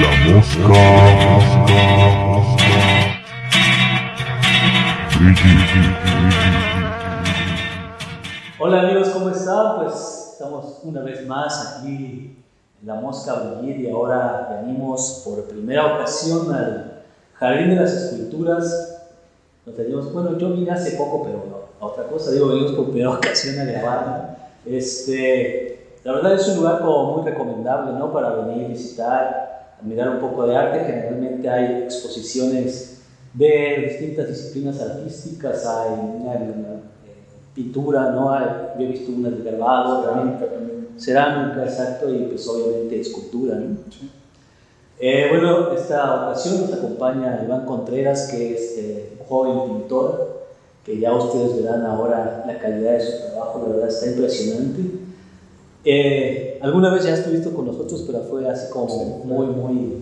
La mosca. Hola amigos, ¿cómo están? Pues estamos una vez más aquí en la Mosca Bullir y ahora venimos por primera ocasión al Jardín de las Esculturas. Nos teníamos, bueno, yo vine hace poco, pero a otra cosa, digo, venimos por primera ocasión a grabar. Este, la verdad es un lugar como muy recomendable, ¿no? Para venir, visitar, admirar un poco de arte. Generalmente hay exposiciones de distintas disciplinas artísticas, hay una, una, pintura, ¿no? Hay, yo he visto unas de grabado, Cerámica también. cerámica, exacto, y pues obviamente escultura, ¿no? Eh, bueno, esta ocasión nos acompaña Iván Contreras, que es eh, un joven pintor, que ya ustedes verán ahora la calidad de su trabajo, la verdad está impresionante. Eh, alguna vez ya estuviste con nosotros, pero fue así como muy, muy,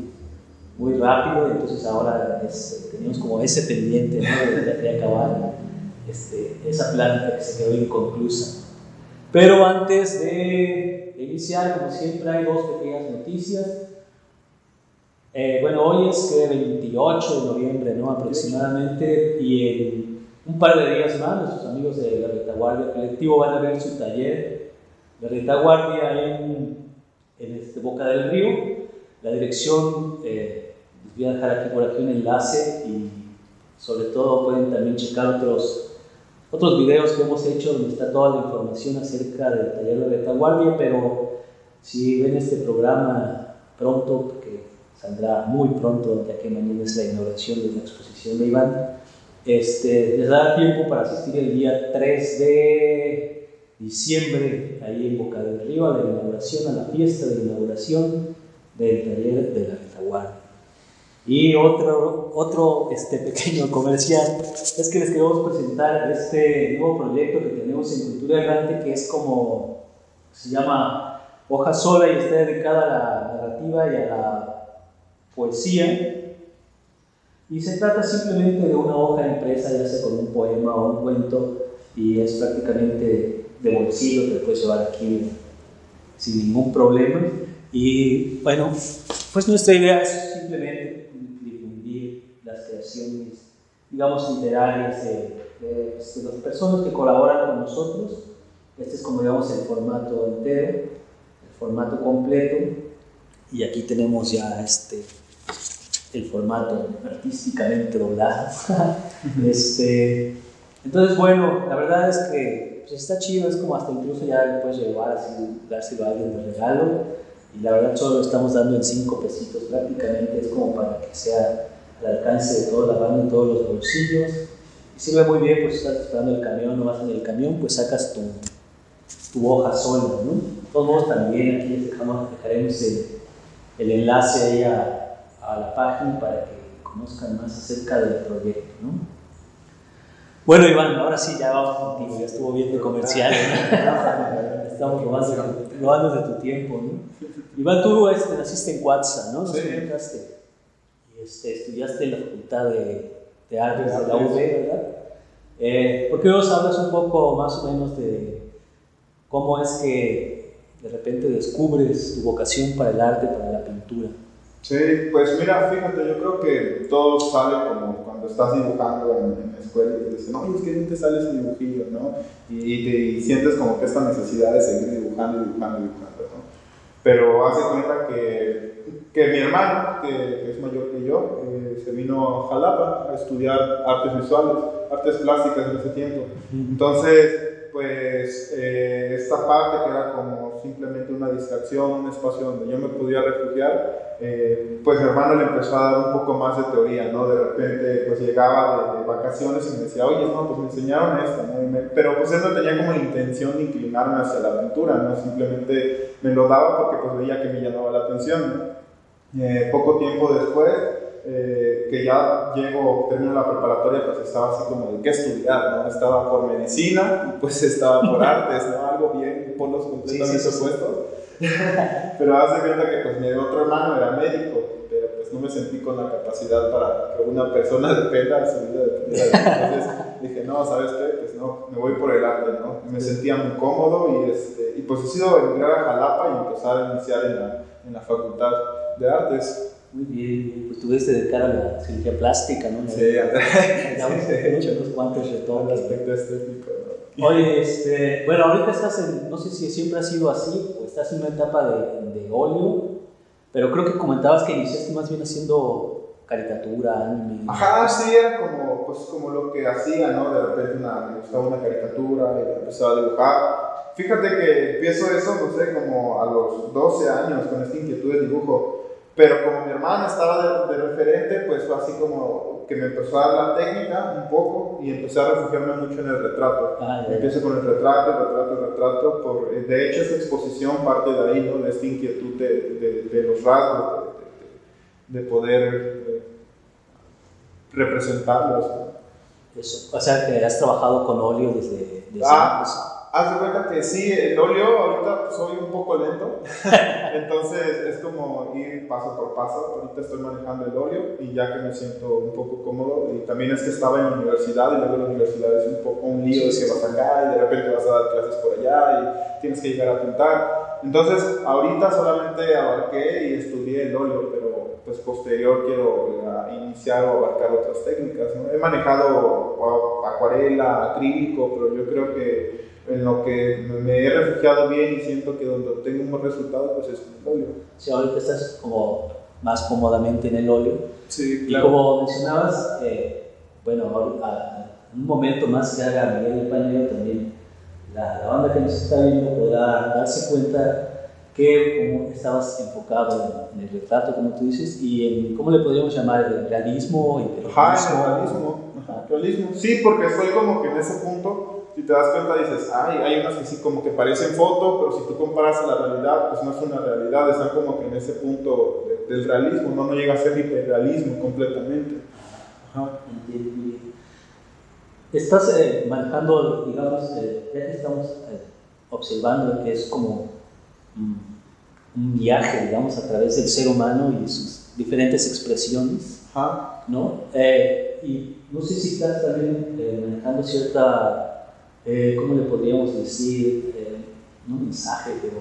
muy rápido, entonces ahora es, tenemos como ese pendiente ¿no? de, de acabar este, esa planta que se quedó inconclusa. Pero antes de iniciar, como siempre, hay dos pequeñas noticias. Eh, bueno, hoy es que 28 de noviembre, ¿no? Aproximadamente, y en un par de días más, nuestros amigos de la Retaguardia Colectivo van a ver su taller, la Retaguardia en, en este Boca del Río. La dirección, eh, les voy a dejar aquí por aquí un enlace y sobre todo pueden también checar otros, otros videos que hemos hecho donde está toda la información acerca del taller de retaguardia, pero si ven este programa pronto, porque saldrá muy pronto, ya que mañana es la inauguración de la exposición de Iván, este, les dará tiempo para asistir el día 3 de diciembre, ahí en Boca del Río, a la inauguración, a la fiesta de inauguración del taller de la retaguardia. Y otro, otro este, pequeño comercial es que les queremos presentar este nuevo proyecto que tenemos en Cultura Errante, que es como, se llama Hoja Sola y está dedicada a la narrativa y a la poesía. Y se trata simplemente de una hoja impresa, ya sea con un poema o un cuento, y es prácticamente de bolsillo, que puedes llevar aquí sin ningún problema. Y bueno, pues nuestra idea es simplemente las creaciones, digamos, literarias de, de, de, las personas que colaboran con nosotros. Este es como digamos el formato entero, el formato completo. Y aquí tenemos ya este, el formato artísticamente doblado. este, entonces, bueno, la verdad es que pues, está chido, es como hasta incluso ya lo puedes llevar así, dárselo a alguien de regalo. Y la verdad solo lo estamos dando en 5 pesitos prácticamente, es como para que sea al alcance de toda la banda, en todos los bolsillos. Y sirve muy bien, pues estás esperando el camión, no vas en el camión, pues sacas tu, tu hoja sola, ¿no? De todos modos, también aquí les dejamos, dejaremos el, el enlace ahí a, a, la página para que conozcan más acerca del proyecto, ¿no? Bueno, Iván, ahora sí, ya vamos contigo, ya estuvo bien de comercial, ¿no? Estamos robando, robando de tu tiempo, ¿no? Iván, tú este, naciste en Cuatza, ¿no? ¿Nos sí. comentaste? Este, estudiaste en la Facultad de, de Artes de la UB, ¿verdad? Eh, ¿Por qué nos hablas un poco más o menos de cómo es que de repente descubres tu vocación para el arte, para la pintura? Sí, pues mira, fíjate, yo creo que todo sale como cuando estás dibujando en, en la escuela y te dicen, no, es que bien te sale ese dibujillo, ¿no? Y, y, te, y sientes como que esta necesidad de seguir dibujando, dibujando, dibujando, ¿no? Pero hace cuenta que, que mi hermano, que, que, es mayor que yo, eh, se vino a Jalapa a estudiar artes visuales, artes plásticas en ese tiempo. Entonces, pues eh, esta parte que era como simplemente una distracción, un espacio donde yo me podía refugiar, eh, pues mi hermano le empezó a dar un poco más de teoría, ¿no? De repente pues llegaba de, de vacaciones y me decía, oye, no, pues me enseñaron esto, ¿no? Me, pero pues él no tenía como la intención de inclinarme hacia la pintura, ¿no? Simplemente me lo daba porque pues veía que me llamaba la atención. Eh, poco tiempo después, eh, que ya llego, termino la preparatoria, pues estaba así como de qué estudiar, ¿no? Estaba por medicina pues estaba por artes, ¿no? Algo bien, polos completamente sí, sí, opuestos. pero hace cuenta que pues mi otro hermano era médico, pero pues no me sentí con la capacidad para que una persona dependa de su vida. De Entonces dije, no, ¿sabes qué? Pues no, me voy por el arte, ¿no? Me sentía muy cómodo y, este, y pues he sido emigrar a Jalapa y empezar a iniciar en la, en la Facultad de Artes. Muy bien, pues tuviste de cara a la cirugía plástica, ¿no? Sí, sí, de hecho. unos cuantos retoques. aspecto estético, ¿no? Oye, este, bueno, ahorita estás en, no sé si siempre ha sido así, o estás en una etapa de, de óleo, pero creo que comentabas que iniciaste más bien haciendo caricatura, anime. Ajá, sí, era como, pues, como lo que hacía, ¿no? De repente una, me gustaba una caricatura y empezaba a dibujar. Fíjate que empiezo eso, no sé, como a los 12 años con esta inquietud de dibujo. Pero como mi hermana estaba de, de, referente, pues fue así como que me empezó a dar la técnica un poco y empecé a refugiarme mucho en el retrato. Ah. Empiezo con el retrato, el retrato, el retrato. Por, de hecho, esta exposición parte de ahí, ¿no? De esta inquietud de, de, de los rasgos, de, poder eh, representarlos. Eso. O sea, que has trabajado con óleo desde, desde Ah. Haz de cuenta que sí, el óleo ahorita soy un poco lento, entonces es como ir paso por paso. Ahorita estoy manejando el óleo y ya que me siento un poco cómodo, y también es que estaba en la universidad y luego la universidad es un poco un lío de que vas acá y de repente vas a dar clases por allá y tienes que llegar a pintar. Entonces, ahorita solamente abarqué y estudié el óleo, pero pues posterior quiero uh, iniciar o abarcar otras técnicas. ¿no? He manejado acuarela, acrílico, pero yo creo que en lo que me he refugiado bien y siento que donde obtengo un buen resultado, pues es en el óleo. Sí, ahorita estás como más cómodamente en el óleo. Sí, Y como mencionabas, eh, bueno, a, a, un momento más que haga Miguel el Pañuelo también, la, la, banda que nos está viendo podrá darse cuenta que como estabas enfocado en, en, el retrato, como tú dices, y en, ¿cómo le podríamos llamar? ¿El realismo? El Ajá, el realismo. Ajá. realismo. Sí, porque fue como que en ese punto si te das cuenta dices, ay, hay unas que sí como que parecen foto, pero si tú comparas a la realidad, pues no es una realidad, están como que en ese punto de, del realismo, no, no llega a ser hiperrealismo completamente. Ajá. Estás eh, manejando, digamos, eh, ya que estamos eh, observando que es como mm, un viaje, digamos, a través del ser humano y sus diferentes expresiones, Ajá. ¿no? Eh, y no sé si estás también manejando cierta eh, ¿cómo le podríamos decir? Eh, un mensaje, pero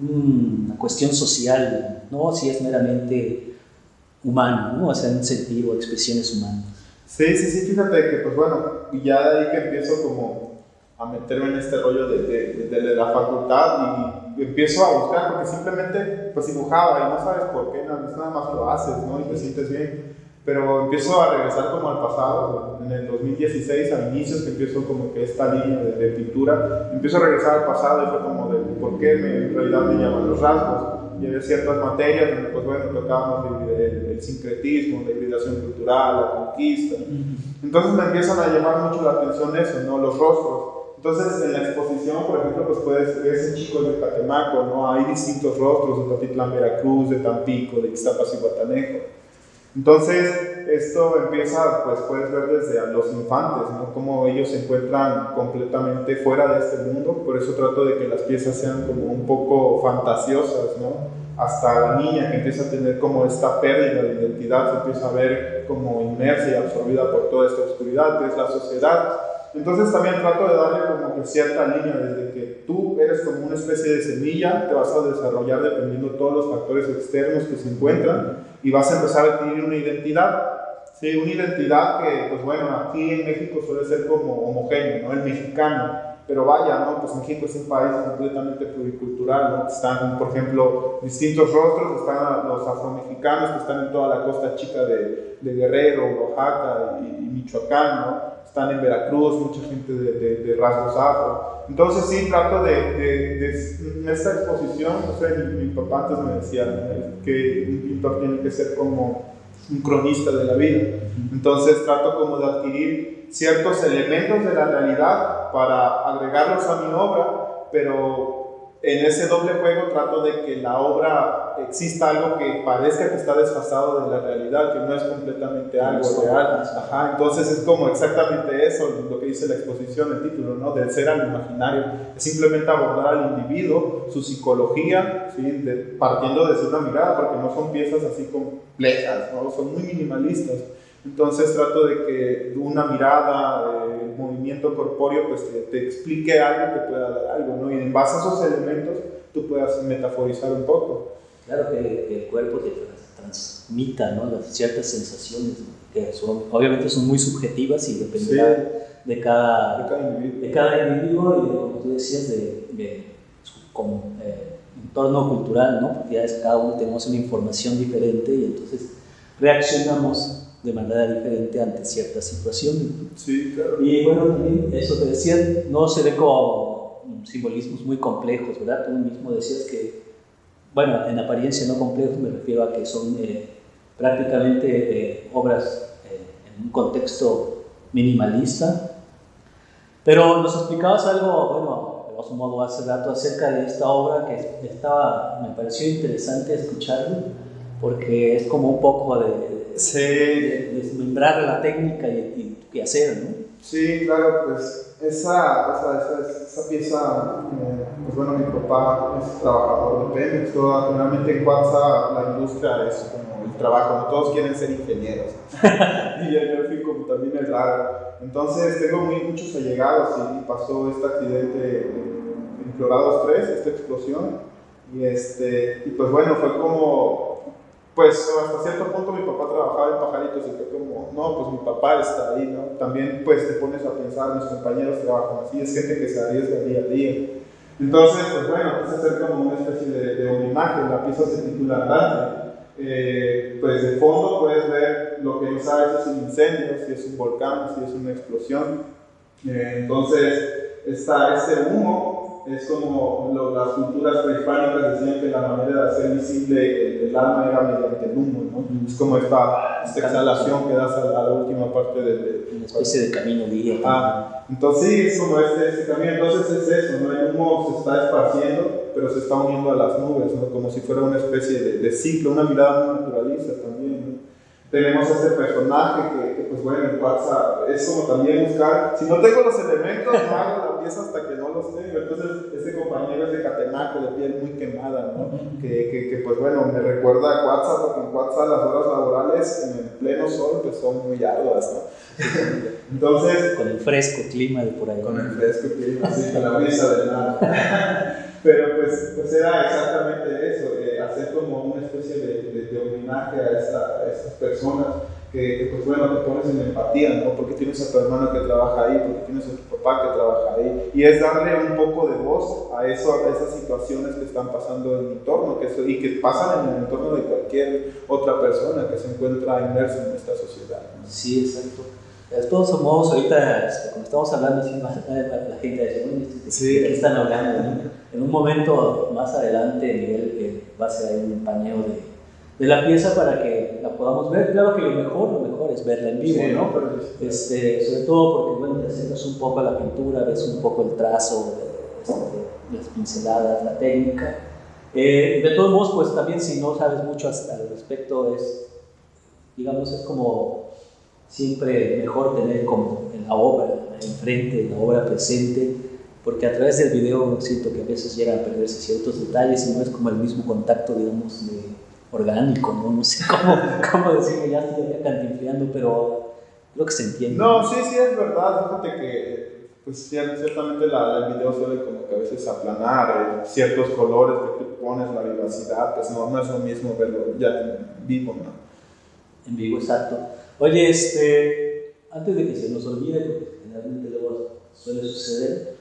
una cuestión social, no si es meramente humano, ¿no? o sea, un sentido, expresiones humanas. Sí, sí, sí, fíjate que, pues bueno, ya de ahí que empiezo como a meterme en este rollo de, de, de, de la facultad y empiezo a buscar, porque simplemente pues dibujaba y no sabes por qué, nada, nada más lo haces, ¿no? Y te sientes bien pero empiezo a regresar como al pasado, en el 2016, a inicios, que empiezo como que esta línea de, de, pintura, empiezo a regresar al pasado y fue como de por qué me, en realidad me llaman los rasgos. Y había ciertas materias donde, pues bueno, tocábamos el, el, el, sincretismo, la hibridación cultural, la conquista. Entonces me empiezan a llamar mucho la atención eso, ¿no? Los rostros. Entonces, en la exposición, por ejemplo, pues puedes ver ese chico de Catemaco, ¿no? Hay distintos rostros de Tatitlán, Veracruz, de Tampico, de Ixtapas y Guatanejo. Entonces, esto empieza, pues puedes ver desde a los infantes, ¿no? Cómo ellos se encuentran completamente fuera de este mundo, por eso trato de que las piezas sean como un poco fantasiosas, ¿no? Hasta la niña que empieza a tener como esta pérdida de identidad, se empieza a ver como inmersa y absorbida por toda esta oscuridad que es la sociedad. Entonces también trato de darle como que cierta línea, desde que tú eres como una especie de semilla, te vas a desarrollar dependiendo de todos los factores externos que se encuentran y vas a empezar a adquirir una identidad. Sí, una identidad que, pues bueno, aquí en México suele ser como homogéneo, ¿no? El mexicano. Pero vaya, ¿no? Pues México es un país completamente pluricultural, ¿no? Están, por ejemplo, distintos rostros, están los afromexicanos que están en toda la costa chica de, de Guerrero, Oaxaca y, y Michoacán, ¿no? Están en Veracruz, mucha gente de, de, de rasgos afro. Entonces sí, trato de, de, de en esta exposición, no sé, mi, mi, papá antes me decía que un pintor tiene que ser como un cronista de la vida. Entonces trato como de adquirir ciertos elementos de la realidad para agregarlos a mi obra, pero en ese doble juego trato de que la obra exista algo que parezca que está desfasado de la realidad, que no es completamente algo real. Ajá, entonces es como exactamente eso, lo que dice la exposición, el título, ¿no? Del ser al imaginario. Es simplemente abordar al individuo, su psicología, ¿sí? de, partiendo desde una mirada, porque no son piezas así complejas, ¿no? Son muy minimalistas. Entonces trato de que una mirada, eh, movimiento corpóreo, pues te, te, explique algo que pueda dar algo, ¿no? Y en base a esos elementos tú puedas metaforizar un poco. Claro que, el cuerpo te transmita, ¿no? Las ciertas sensaciones, que son, obviamente son muy subjetivas y dependerá de, cada, de, cada individuo. de cada individuo y, como tú decías, de, de su eh, entorno cultural, ¿no? Porque ya es, cada uno tenemos una información diferente y entonces reaccionamos de manera diferente ante ciertas situaciones. Sí, claro. Y bueno, también eso te decía, no se ve como simbolismos muy complejos, ¿verdad? Tú mismo decías que, bueno, en apariencia no complejos me refiero a que son eh, prácticamente eh, obras eh, en un contexto minimalista, pero nos explicabas algo, bueno, de otro modo hace rato acerca de esta obra que estaba, me pareció interesante escucharlo, porque es como un poco de, Sí. desmembrar la técnica y, y, hacer, ¿no? Sí, claro, pues esa, esa, esa, pieza, eh, pues bueno, mi papá es trabajador de Pemex, toda, realmente en Cuatza la industria es como el trabajo, no todos quieren ser ingenieros. y yo fui como también es raro. Entonces tengo muy, muchos allegados y pasó este accidente en Florados 3, esta explosión. Y, este, y pues bueno, fue como pues hasta cierto punto mi papá trabajaba en pajaritos y fue como, no, pues mi papá está ahí, ¿no? También pues te pones a pensar, mis compañeros trabajan así, es gente que se arriesga día a día. Entonces, pues bueno, quise hacer como una especie de, de homenaje, la pieza se titula Dante. Eh, pues de fondo puedes ver lo que no sabes si es un incendio, si es un volcán, si es una explosión. Eh, entonces, está ese humo es como las culturas prehispánicas decían que la manera de hacer visible el, alma era mediante el humo, ¿no? Es como esta, esta exhalación que das a, la, última parte de, Una especie de camino guía. Ah, entonces sí, es como este, este, camino, entonces es eso, ¿no? El humo se está esparciendo, pero se está uniendo a las nubes, ¿no? Como si fuera una especie de, de ciclo, una mirada muy naturalista también, tenemos este personaje que, pues bueno, en WhatsApp es como también buscar, si no tengo los elementos, no hago la pieza hasta que no los tengo. Entonces, este compañero es de Catenaco, de piel muy quemada, ¿no? Que, que, que pues bueno, me recuerda a WhatsApp, porque en WhatsApp las horas laborales en el pleno sol pues son muy arduas, ¿no? Entonces... Con el fresco clima de por ahí. Con el fresco clima, sí, con la brisa del mar. Pero pues, pues era exactamente eso, eh, hacer como una especie de, de, homenaje a, esta, a estas personas que, pues bueno, te pones en empatía, ¿no? Porque tienes a tu hermano que trabaja ahí, porque tienes a tu papá que trabaja ahí. Y es darle un poco de voz a, eso, a esas situaciones que están pasando en mi entorno que y que pasan en el entorno de cualquier otra persona que se encuentra inmersa en esta sociedad. Sí, exacto. De todos modos, ahorita, este, como estamos hablando, la gente dice, sí. ¿de qué están hablando? En un momento más adelante, Miguel eh, va a ser ahí un pañeo de, de, la pieza para que la podamos ver. Claro que lo mejor, lo mejor es verla en vivo, ¿no? Este, sobre todo porque, bueno, te acercas un poco a la pintura, ves un poco el trazo, este, las pinceladas, la técnica. Eh, de todos modos, pues también si no sabes mucho al respecto, es, digamos, es como siempre mejor tener como en la obra enfrente, la obra presente, porque a través del video siento que a veces llega a perderse ciertos detalles y no es como el mismo contacto, digamos, de orgánico, ¿no? No sé cómo, cómo decirlo, ya estoy acá cantinfleando, pero creo que se entiende. No, sí, sí, es verdad, fíjate que pues ciertamente la, el video suele como que a veces aplanar eh, ciertos colores que tú pones, la vivacidad, pues no, no es lo mismo verlo ya en vivo, ¿no? En vivo, exacto. Oye, este, antes de que se nos olvide, porque generalmente luego suele suceder,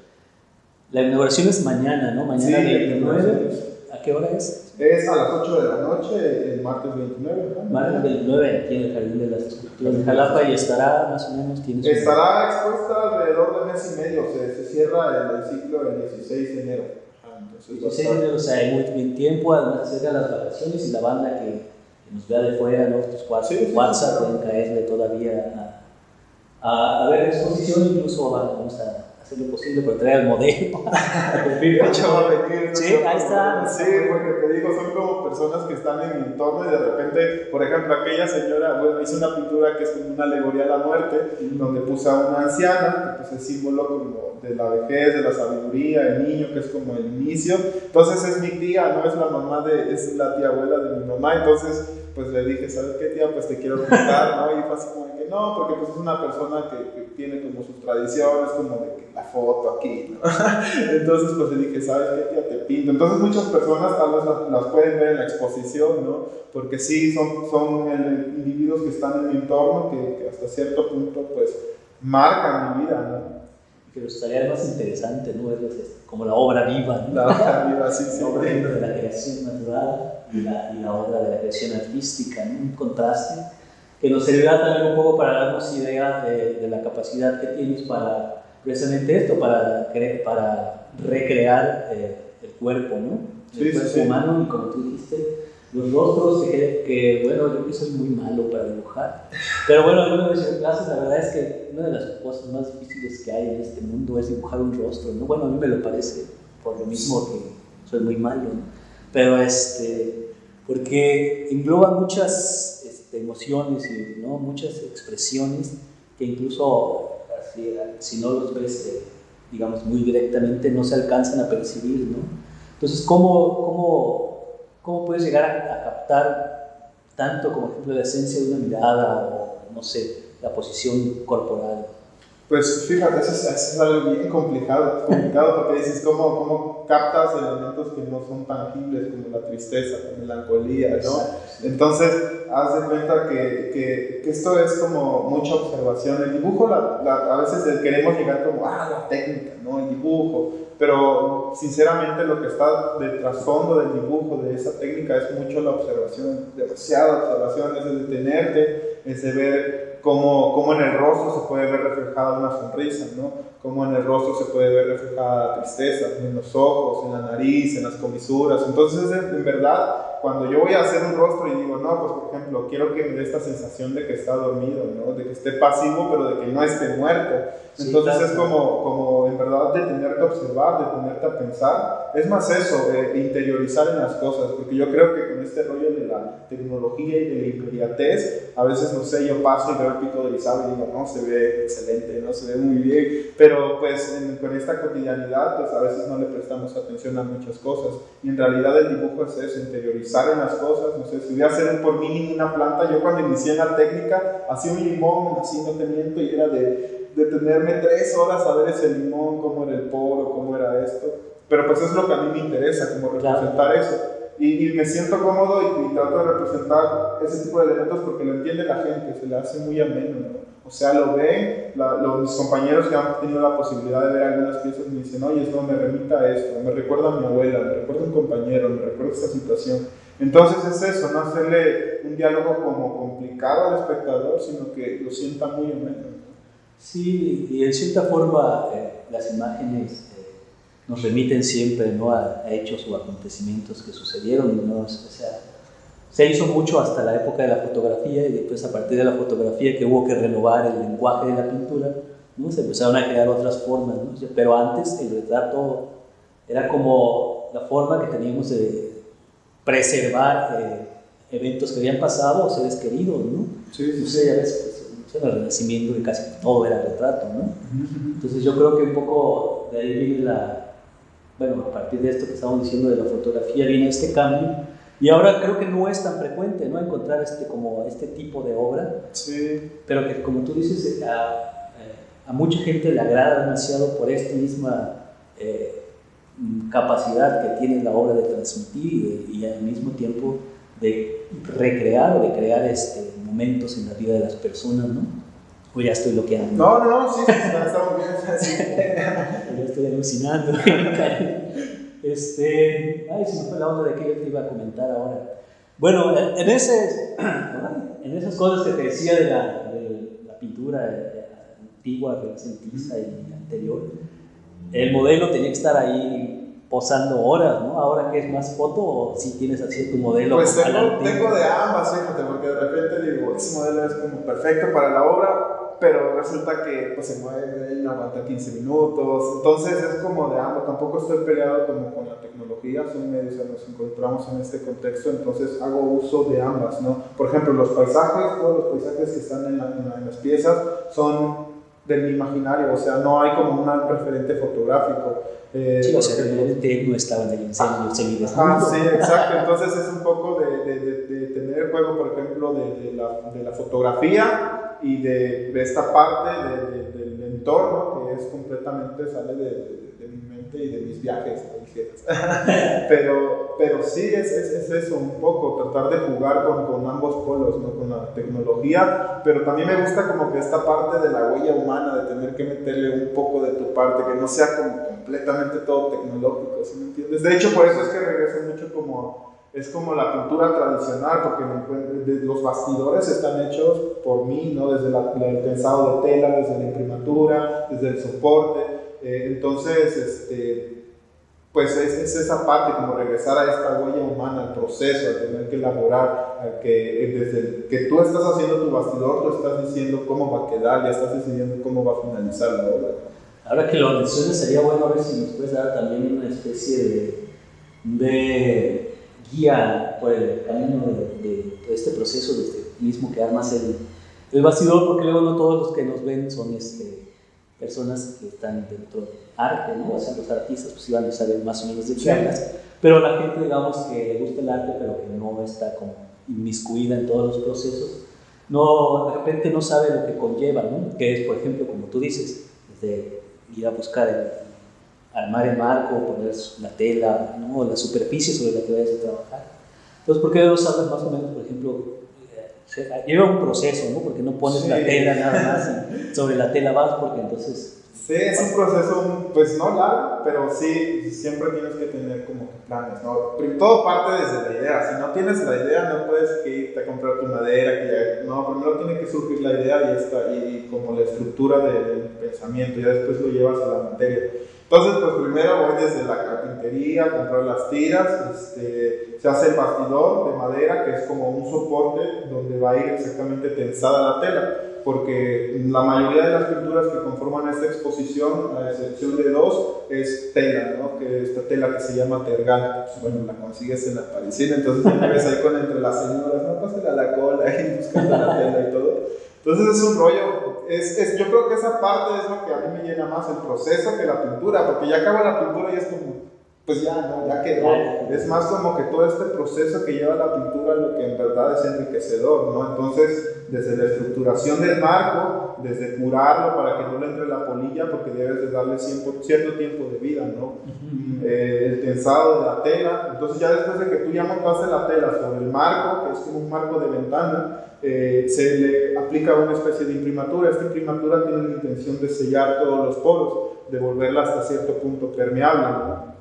la inauguración es mañana, ¿no? Mañana sí, 29. ¿A qué hora es? Es a las 8 de la noche, el martes 29. ¿no? Martes 29, aquí en el Jardín de las Estructuras de Jalapa, y estará más o menos. ¿tienes estará expuesta alrededor de mes y medio, se, se cierra el, ciclo el 16 de enero. Ah, entonces, 16 de enero, o sea, hay muy bien tiempo, además acerca de las vacaciones y la banda que nos vea de fuera, nuestros WhatsApp, pueden caerle todavía a, a, ver exposición, incluso vamos a hacer lo posible por traer el modelo. sí, ahí está. Sí, porque te digo, son como personas que están en mi entorno y de repente, por ejemplo, aquella señora, bueno, hizo una pintura que es como una alegoría a la muerte, donde puso a una anciana, pues el símbolo como de la vejez, de la sabiduría, el niño que es como el inicio. Entonces es mi tía, no es la mamá de, es la tía abuela de mi mamá, entonces pues le dije, ¿sabes qué tía? Pues te quiero contar, ¿no? Y fue así como que no, porque pues es una persona que, que tiene como sus tradiciones, como de que la foto aquí, ¿no? Entonces pues le dije, ¿sabes qué tía? Te pinto. Entonces muchas personas tal vez las, las pueden ver en la exposición, ¿no? Porque sí, son, son individuos que están en mi entorno que, que hasta cierto punto pues marcan mi vida, ¿no? Pero estaría más interesante, ¿no? Verlos como la obra viva, ¿no? La obra viva, sí, sí. La obra de la creación natural y la, y la obra de la creación artística, ¿no? Un contraste que nos servirá también un poco para darnos idea de, de la capacidad que tienes para precisamente esto, para, para recrear eh, el cuerpo, ¿no? El sí, cuerpo sí. humano y como tú dijiste, los rostros que, que, bueno, yo que soy muy malo para dibujar. Pero bueno, yo me en clases, la verdad es que una de las cosas más difíciles que hay en este mundo es dibujar un rostro, ¿no? Bueno, a mí me lo parece, por lo mismo que soy muy malo, ¿no? Pero este, porque engloba muchas este, emociones y ¿no? muchas expresiones que incluso así, si no los ves, eh, digamos, muy directamente, no se alcanzan a percibir, ¿no? Entonces, ¿cómo, cómo, cómo puedes llegar a, captar tanto como ejemplo la esencia de una mirada o, no sé, la posición corporal? Pues fíjate, eso es, eso es algo bien complicado, complicado porque dices, ¿cómo, ¿cómo captas elementos que no son tangibles como la tristeza, la melancolía, ¿no? Entonces, haz de cuenta que, que, que esto es como mucha observación. El dibujo, la, la- a veces queremos llegar como, ah, la técnica, ¿no? El dibujo. Pero sinceramente lo que está de trasfondo del dibujo, de esa técnica, es mucho la observación, demasiada observación, es de detenerte, es de ver cómo, cómo en el rostro se puede ver reflejada una sonrisa, ¿no? Cómo en el rostro se puede ver reflejada la tristeza, en los ojos, en la nariz, en las comisuras. Entonces, en verdad, cuando yo voy a hacer un rostro y digo, no, pues por ejemplo, quiero que me dé esta sensación de que está dormido, ¿no? De que esté pasivo, pero de que no esté muerto. Sí, Entonces claro. es como, como en verdad detenerte a observar, detenerte a pensar. Es más eso, eh, interiorizar en las cosas, porque yo creo que con este rollo de la tecnología y de la inmediatez, a veces, no sé, yo paso y veo el pico de Orizaba y digo, no, se ve excelente, no, se ve muy bien, pero pues en- con esta cotidianidad, pues a veces no le prestamos atención a muchas cosas. Y en realidad el dibujo es eso, interiorizar en las cosas, no sé, si voy a hacer por mínimo una planta, yo cuando inicié en la técnica, hacía un limón, así no te miento, y era de detenerme tres horas a ver ese limón, cómo era el poro, cómo era esto. Pero pues es lo que a mí me interesa, como Claro. representar eso. Y, y me siento cómodo y, y trato de representar ese tipo de elementos porque lo entiende la gente, se le hace muy ameno, ¿no? O sea, lo ven, la- los, mis compañeros que han tenido la posibilidad de ver algunas piezas me dicen, oye, no, me remita a esto, me recuerda a mi abuela, me recuerda a un compañero, me recuerda a esta situación. Entonces es eso, no hacerle un diálogo como complicado al espectador, sino que lo sienta muy ameno. ¿no? Sí, y en cierta forma eh, las imágenes eh, nos remiten siempre ¿no? a, a hechos o acontecimientos que sucedieron. ¿no? O sea, se hizo mucho hasta la época de la fotografía y después a partir de la fotografía que hubo que renovar el lenguaje de la pintura, ¿no? se empezaron a crear otras formas. ¿no? Pero antes el retrato era como la forma que teníamos de preservar eh, eventos que habían pasado o seres queridos. ¿no? Sí, No sé, ya ves, pues, en el Renacimiento que casi todo era retrato, ¿no? Entonces yo creo que un poco de ahí viene la, bueno, a partir de esto que estamos diciendo de la fotografía viene este cambio y ahora creo que no es tan frecuente, ¿no? Encontrar este, como este tipo de obra, Sí, pero que como tú dices, eh, a, eh, a mucha gente le agrada demasiado por esta misma eh, capacidad que tiene la obra de transmitir y, de- y al mismo tiempo de recrear o de crear este, momentos en la vida de las personas, ¿no? O ya estoy bloqueando. No, no, no, sí, estamos bien. sí. Ya estoy alucinando. este, ay, se me fue la onda de que yo te iba a comentar ahora. Bueno, en en ese, en esas cosas que te decía de la, de la pintura eh, antigua, renacentista y anterior, el modelo tenía que estar ahí posando horas, ¿no? Ahora que es más foto o si tienes así tu modelo. Pues tengo, tengo de ambas, fíjate, porque de repente digo, ese modelo es como perfecto para la obra, pero resulta que pues, se mueve y no aguanta 15 minutos. Entonces es como de ambas. Tampoco estoy peleado como con la tecnología, son medios que nos encontramos en este contexto, entonces hago uso de ambas, ¿no? Por ejemplo, los paisajes, todos los paisajes que están en la- en las piezas son de mi imaginario, o sea, no hay como un referente fotográfico. Eh, sí, o sea, realmente no estaba en el incendio, Ah, sí, exacto, entonces es un poco de, de, de, tener el juego, por ejemplo, de, la, de la fotografía y de, esta parte del entorno que es completamente, sale de, mi mente y de mis viajes, pero, pero sí es, es, eso un poco, tratar de jugar con, con ambos polos, ¿no? con la tecnología, pero también me gusta como que esta parte de la huella humana, de tener que meterle un poco de tu parte, que no sea como completamente todo tecnológico, ¿sí me entiendes? De hecho, por eso es que regreso mucho como es como la pintura tradicional, porque los bastidores están hechos por mí, ¿no? desde el pensado de tela, desde la imprimatura, desde el soporte. Eh, entonces, este, pues es, esa parte, como regresar a esta huella humana, al proceso, a tener que elaborar, a que eh, desde que tú estás haciendo tu bastidor, tú estás diciendo cómo va a quedar, ya estás decidiendo cómo va a finalizar la obra. Ahora que lo mencionas, sería bueno ver si nos puedes dar también una especie de, de guía por el camino de, este proceso, desde el mismo que armas el, el bastidor, porque luego no todos los que nos ven son este, personas que están dentro del arte, ¿no? O sea, los artistas pues iban a saber más o menos de qué hablas, pero la gente, digamos, que le gusta el arte, pero que no está como inmiscuida en todos los procesos, no, de repente no sabe lo que conlleva, ¿no? Que es, por ejemplo, como tú dices, desde ir a buscar el, armar el marco, poner la tela, ¿no? la superficie sobre la que vayas a trabajar. Entonces, ¿por qué no sabes más o menos, por ejemplo, lleva un proceso, ¿no? Porque no pones la tela nada más sobre la tela vas, porque entonces Sí, es un proceso, pues no largo, pero sí, siempre tienes que tener como que planes, ¿no? Todo parte desde la idea. Si no tienes la idea, no puedes irte a comprar tu madera, que ya, no, primero tiene que surgir la idea y, esta, y, como la estructura del pensamiento, ya después lo llevas a la materia. Entonces, pues primero voy desde la carpintería, comprar las tiras, este, se hace el bastidor de madera, que es como un soporte donde va a ir exactamente tensada la tela porque la mayoría de las pinturas que conforman esta exposición, a excepción de dos, es tela, ¿no? que esta tela que se llama tergal, pues, bueno, la consigues en la parisina, entonces te ves ahí con entre las señoras, no pasen a la cola ahí buscando la tela y todo. Entonces es un rollo, es, es, yo creo que esa parte es lo que a mí me llena más el proceso que la pintura, porque ya acaba la pintura y es como, pues ya, no, ya quedó. Es más como que todo este proceso que lleva la pintura lo que en verdad es enriquecedor, ¿no? Entonces, desde la estructuración del marco, desde curarlo para que no le entre la polilla, porque debes de darle cierto tiempo de vida, ¿no? Eh, el tensado de la tela. Entonces, ya después de que tú ya montaste la tela sobre el marco, que es como un marco de ventana, eh, se le aplica una especie de imprimatura. Esta imprimatura tiene la intención de sellar todos los poros, de volverla hasta cierto punto permeable, ¿no?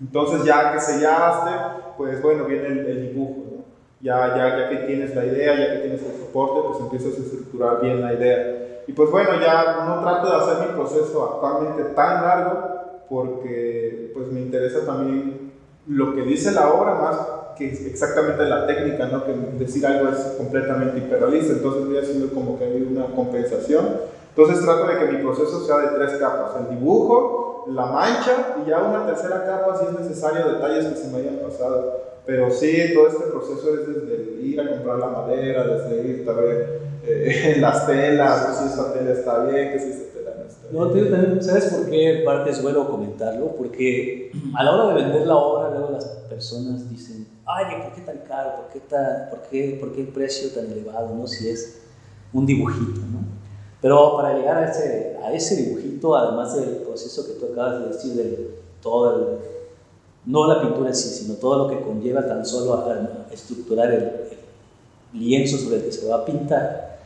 Entonces ya que sellaste, pues bueno, viene el, dibujo, ¿no? Ya, ya, ya que tienes la idea, ya que tienes el soporte, pues empiezas a estructurar bien la idea. Y pues bueno, ya no trato de hacer mi proceso actualmente tan largo porque pues me interesa también lo que dice la obra más que exactamente la técnica, ¿no? Que decir algo es completamente hiperrealista, entonces voy haciendo como que hay una compensación. Entonces trato de que mi proceso sea de tres capas, el dibujo, la mancha y ya una tercera capa si es necesario detalles que se me hayan pasado. Pero sí, todo este proceso es desde ir a comprar la madera, desde ir a ver eh, las telas, que si esta tela está bien, que si esta tela no. No, también, ¿sabes por qué parte es bueno comentarlo? Porque a la hora de vender la obra, luego las personas dicen, ay, ¿por qué tan caro? ¿Por qué, tan, por qué, por qué el precio tan elevado? ¿no? Si es un dibujito, ¿no? Pero para llegar a ese, a ese dibujito, además del proceso que tú acabas de decir, de todo el, no la pintura sí, sino todo lo que conlleva tan solo a, estructurar el, lienzo sobre el que se va a pintar,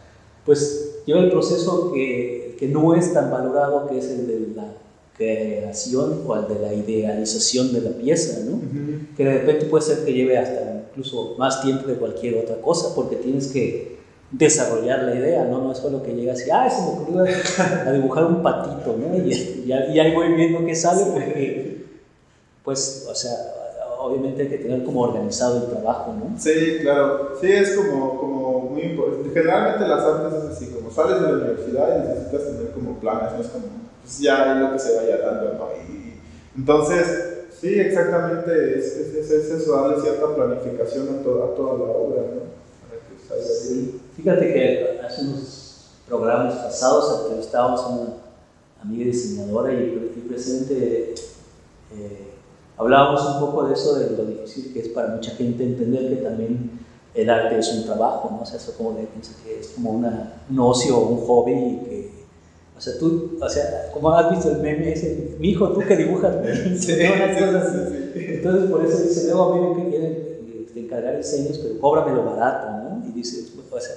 pues lleva el proceso que, que no es tan valorado, que es el de la creación o el de la idealización de la pieza, ¿no? Que de repente puede ser que lleve hasta incluso más tiempo que cualquier otra cosa, porque tienes que desarrollar la idea, ¿no? No es solo que llegas y, ah, se me ocurrió a dibujar un patito, ¿no? Y, y, ahí voy viendo qué sale, porque, pues, o sea, obviamente hay que tener como organizado el trabajo, ¿no? Sí, claro. Sí, es como, como muy importante. Generalmente las artes es así, como sales de la universidad y necesitas tener como planes, no es como, pues ya es lo que se vaya dando, ¿no? Y, entonces, sí, exactamente, es, es, es, eso, darle cierta planificación a, a toda la obra, ¿no? Sí. Fíjate que hace unos programas pasados entrevistábamos a una amiga diseñadora y, y presente eh, hablábamos un poco de eso, de lo difícil que es para mucha gente entender que también el arte es un trabajo, ¿no? O sea, eso como de piensa que es como una, un ocio un hobby y que, o sea, tú, o sea, como has visto el meme ese, mi hijo, tú que dibujas, sí, sí, sí, Entonces, por eso dice, luego a mí me quieren este, encargar diseños, pero cóbramelo barato, ¿no? Y dice, o sea,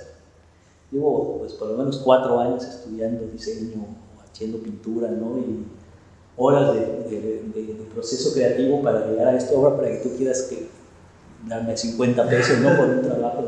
llevo pues por lo menos cuatro años estudiando diseño, haciendo pintura, ¿no? Y horas de, de, de, proceso creativo para llegar a esta obra para que tú quieras que darme 50 pesos, ¿no? Por un trabajo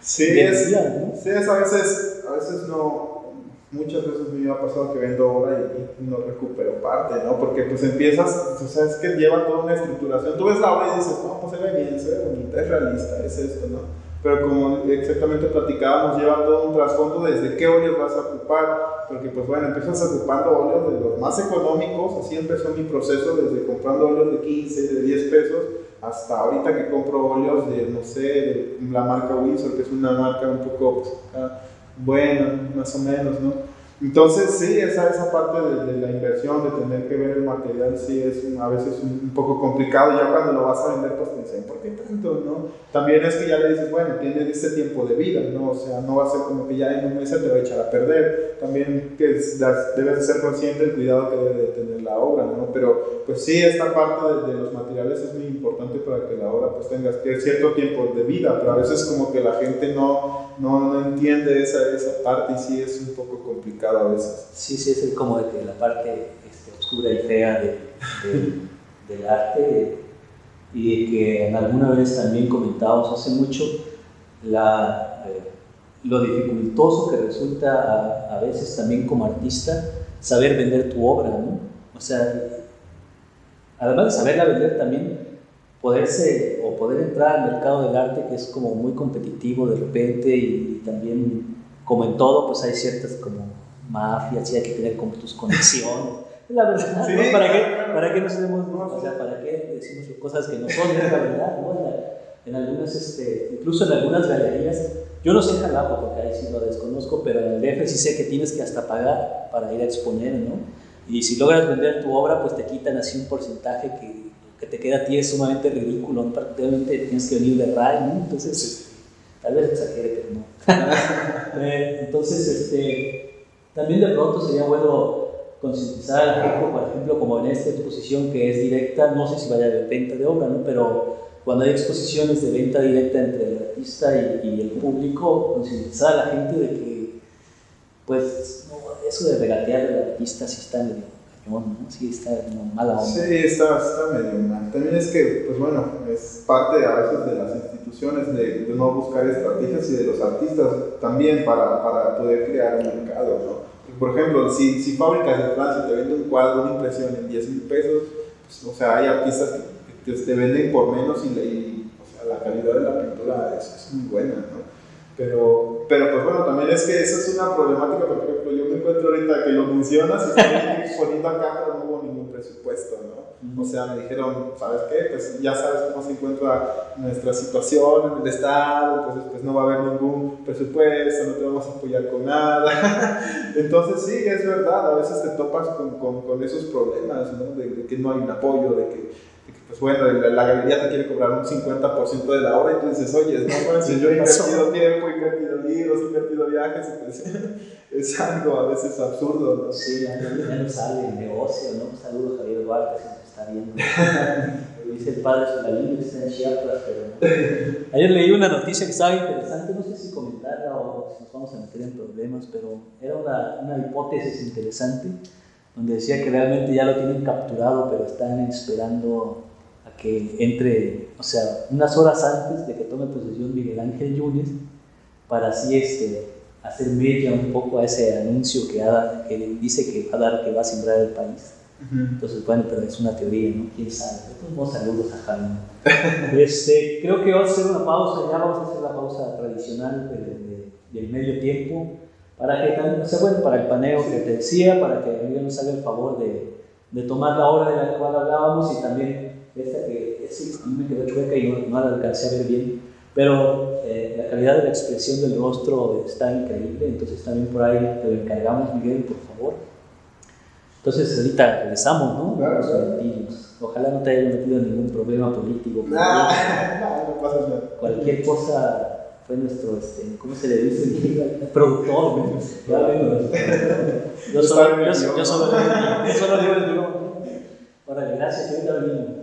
sí, es, ¿no? sí, es a veces, a veces no, muchas veces me ha pasado que vendo obra y, no recupero parte, ¿no? Porque pues empiezas, o sea, es que lleva toda una estructuración, tú ves la obra y dices, no, pues ve bien, se ve bonita, es realista, es esto, ¿no? Pero como exactamente platicábamos, lleva todo un trasfondo desde qué óleos vas a ocupar, porque pues bueno, empiezas ocupando óleos de los más económicos, así empezó mi proceso, desde comprando óleos de 15, de 10 pesos, hasta ahorita que compro óleos de, no sé, de la marca Windsor, que es una marca un poco pues, buena, más o menos, ¿no? Entonces, sí, esa, esa parte de, la inversión, de tener que ver el material, sí es a veces un, un, poco complicado. Ya cuando lo vas a vender, pues te dicen, ¿por qué tanto? ¿no? También es que ya le dices, bueno, tiene este tiempo de vida, ¿no? O sea, no va a ser como que ya en un mes se te va a echar a perder. También que es, debes ser consciente del cuidado que debe de tener la obra, ¿no? Pero, pues sí, esta parte de, de los materiales es muy importante para que la obra pues tenga cierto tiempo de vida, pero a veces como que la gente no, no, no entiende esa, esa parte y sí es un poco complicado a veces. Sí, sí, es como de que la parte este, oscura y fea de, de, del arte y que en alguna vez también comentábamos hace mucho la, eh, lo dificultoso que resulta a, a, veces también como artista saber vender tu obra, ¿no? O sea, además de saberla vender también poderse o poder entrar al mercado del arte que es como muy competitivo de repente y, y también como en todo pues hay ciertas como mafia, sí hay que tener como tus conexiones. La verdad, sí, ¿no? ¿Para, qué, ¿para qué nos hacemos, o sea, para qué decimos cosas que no son, es la verdad, ¿no? En algunas, este, incluso en algunas galerías, yo no sé en Jalapa porque ahí sí lo desconozco, pero en el DF sí sé que tienes que hasta pagar para ir a exponer, ¿no? Y si logras vender tu obra, pues te quitan así un porcentaje que que te queda a ti es sumamente ridículo, prácticamente tienes que venir de RAI, ¿no? Entonces, tal vez exagere, pero no. Eh, entonces, este, también de pronto sería bueno concientizar al por ejemplo, como en esta exposición que es directa, no sé si vaya de venta de obra, ¿no? pero cuando hay exposiciones de venta directa entre el artista y, y el público, concientizar a la gente de que, pues, no, eso de regatear al artista sí está medio cañón, ¿no? Sí está como mala onda. Sí, está, está medio mal. También es que, pues bueno, es parte a veces de las instituciones de, de no buscar estrategias y de los artistas también para, para poder crear un mercado, ¿no? Por ejemplo, si, si Fábricas de Francia te vende un cuadro, una impresión en 10 mil pesos, pues, o sea, hay artistas que, que, te venden por menos y, y o sea, la calidad de la pintura es, es muy buena, ¿no? Pero, pero pues bueno, también es que esa es una problemática, por ejemplo, yo me encuentro ahorita que lo mencionas y estoy exponiendo acá, pero no hubo ningún presupuesto, ¿no? O sea, me dijeron, ¿sabes qué? Pues ya sabes cómo se encuentra nuestra situación en el Estado, entonces pues no va a haber ningún presupuesto, no te vamos a apoyar con nada. entonces sí, es verdad, a veces te topas con, con, con esos problemas, ¿no? De, de, que no hay un apoyo, de que pues bueno, la, la, galería te quiere cobrar un 50% de la obra y tú dices, oye, no, bueno, si yo he invertido tiempo, he invertido libros, he invertido viajes, pues, es algo a veces absurdo, ¿no? Sí, ya no, ya no sale el negocio, ¿no? Un saludo Javier Duarte, está viendo. dice el padre Solalín que está en Chiapas, pero Ayer leí una noticia que estaba interesante, no sé si comentarla o si nos vamos a meter en problemas, pero era una, una hipótesis interesante donde decía que realmente ya lo tienen capturado, pero están esperando que entre, o sea, unas horas antes de que tome posesión Miguel Ángel Yunes, para así este, hacer media un poco a ese anuncio que, ha, que dice que va a dar, que va a sembrar el país. Entonces, bueno, pero es una teoría, ¿no? ¿Quién sabe? Entonces, saludos a Jaime. este, creo que vamos a hacer una pausa, ya vamos a hacer la pausa tradicional de, de, del medio tiempo, para que también, o sea, bueno, para el paneo que te decía, para que Miguel nos haga el favor de, de tomar la hora de la cual hablábamos y también esta que sí, a mí me quedó chueca y no, no la alcancé a ver bien, pero eh, la calidad de la expresión del rostro está increíble, entonces también por ahí te lo encargamos, Miguel, por favor. Entonces ahorita regresamos, ¿no? Claro, claro. Ojalá no te haya metido en ningún problema político. Nah, no, no pasa nada. Cualquier cosa fue nuestro, este, ¿cómo se le dice? Productor. Yo solo, yo, yo solo, digo el. Órale, gracias, ahorita venimos.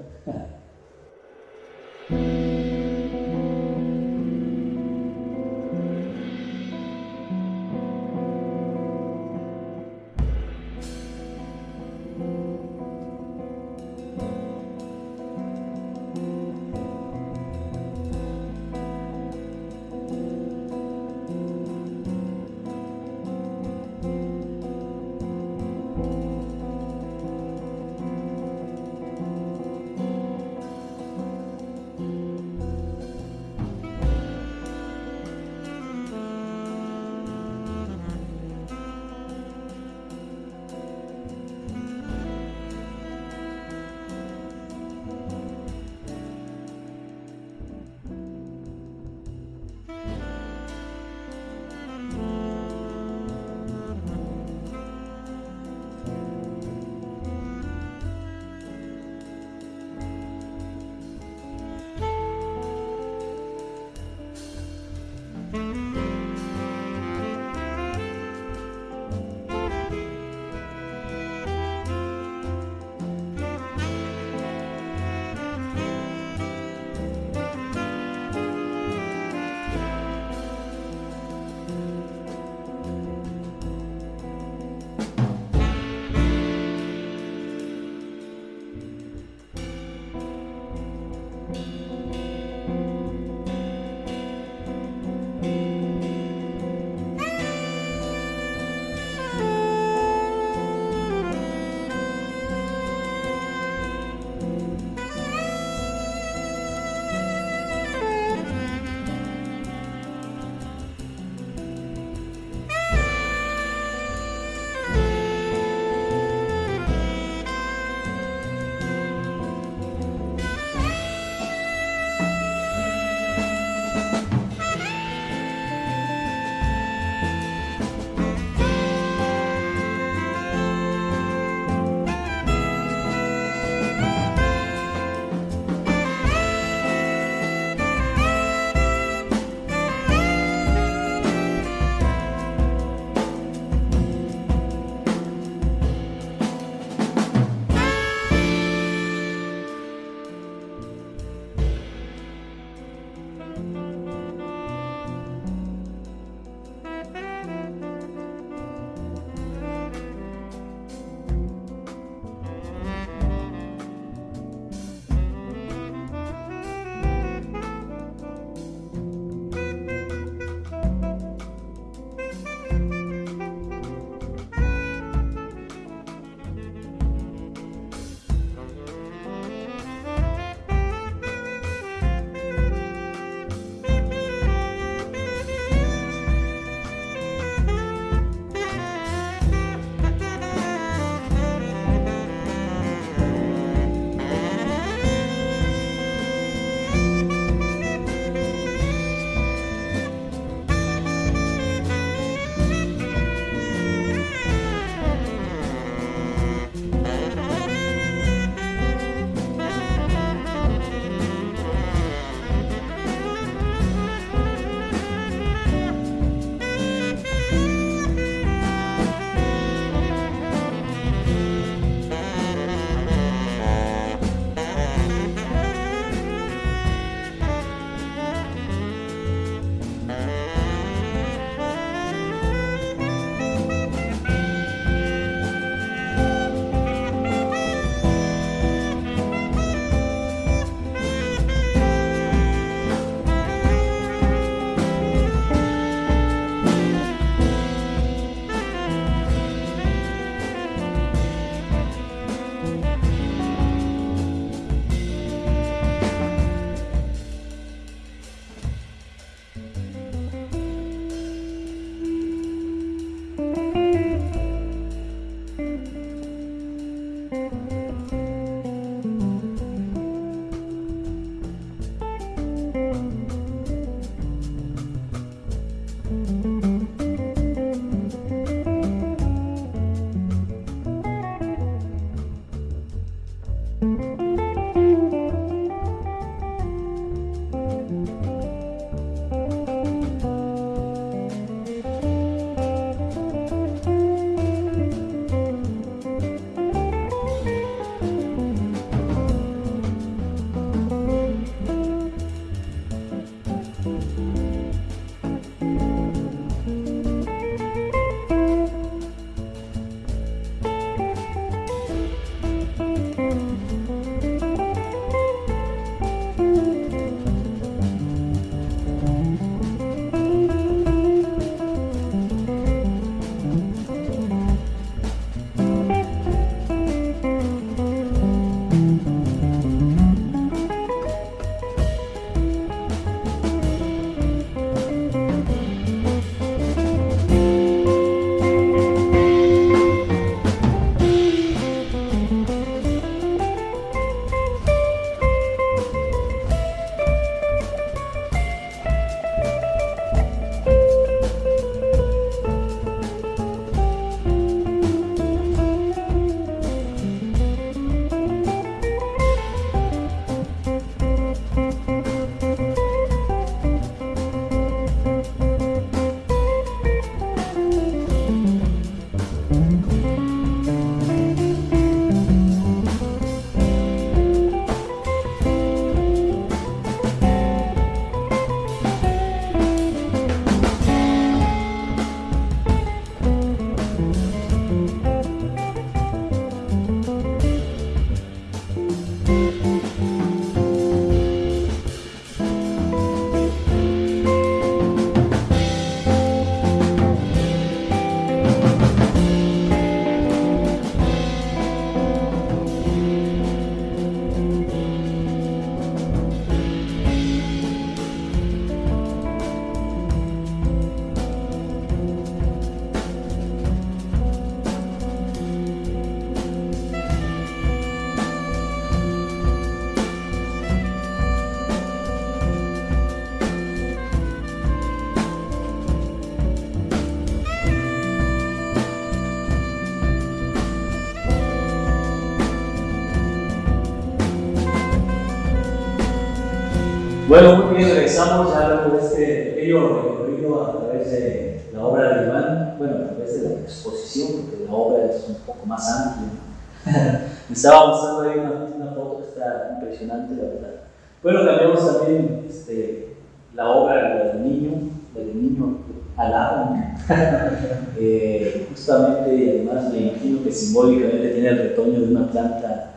Bueno, muy bien, regresamos ya luego de este pequeño recorrido a través de la obra de Iván, bueno, a través de la exposición, porque la obra es un poco más amplia. Me estaba mostrando ahí una, una, foto que está impresionante, la verdad. Bueno, cambiamos también este, la obra del niño, del niño alado, eh, justamente, y además me imagino que simbólicamente tiene el retoño de una planta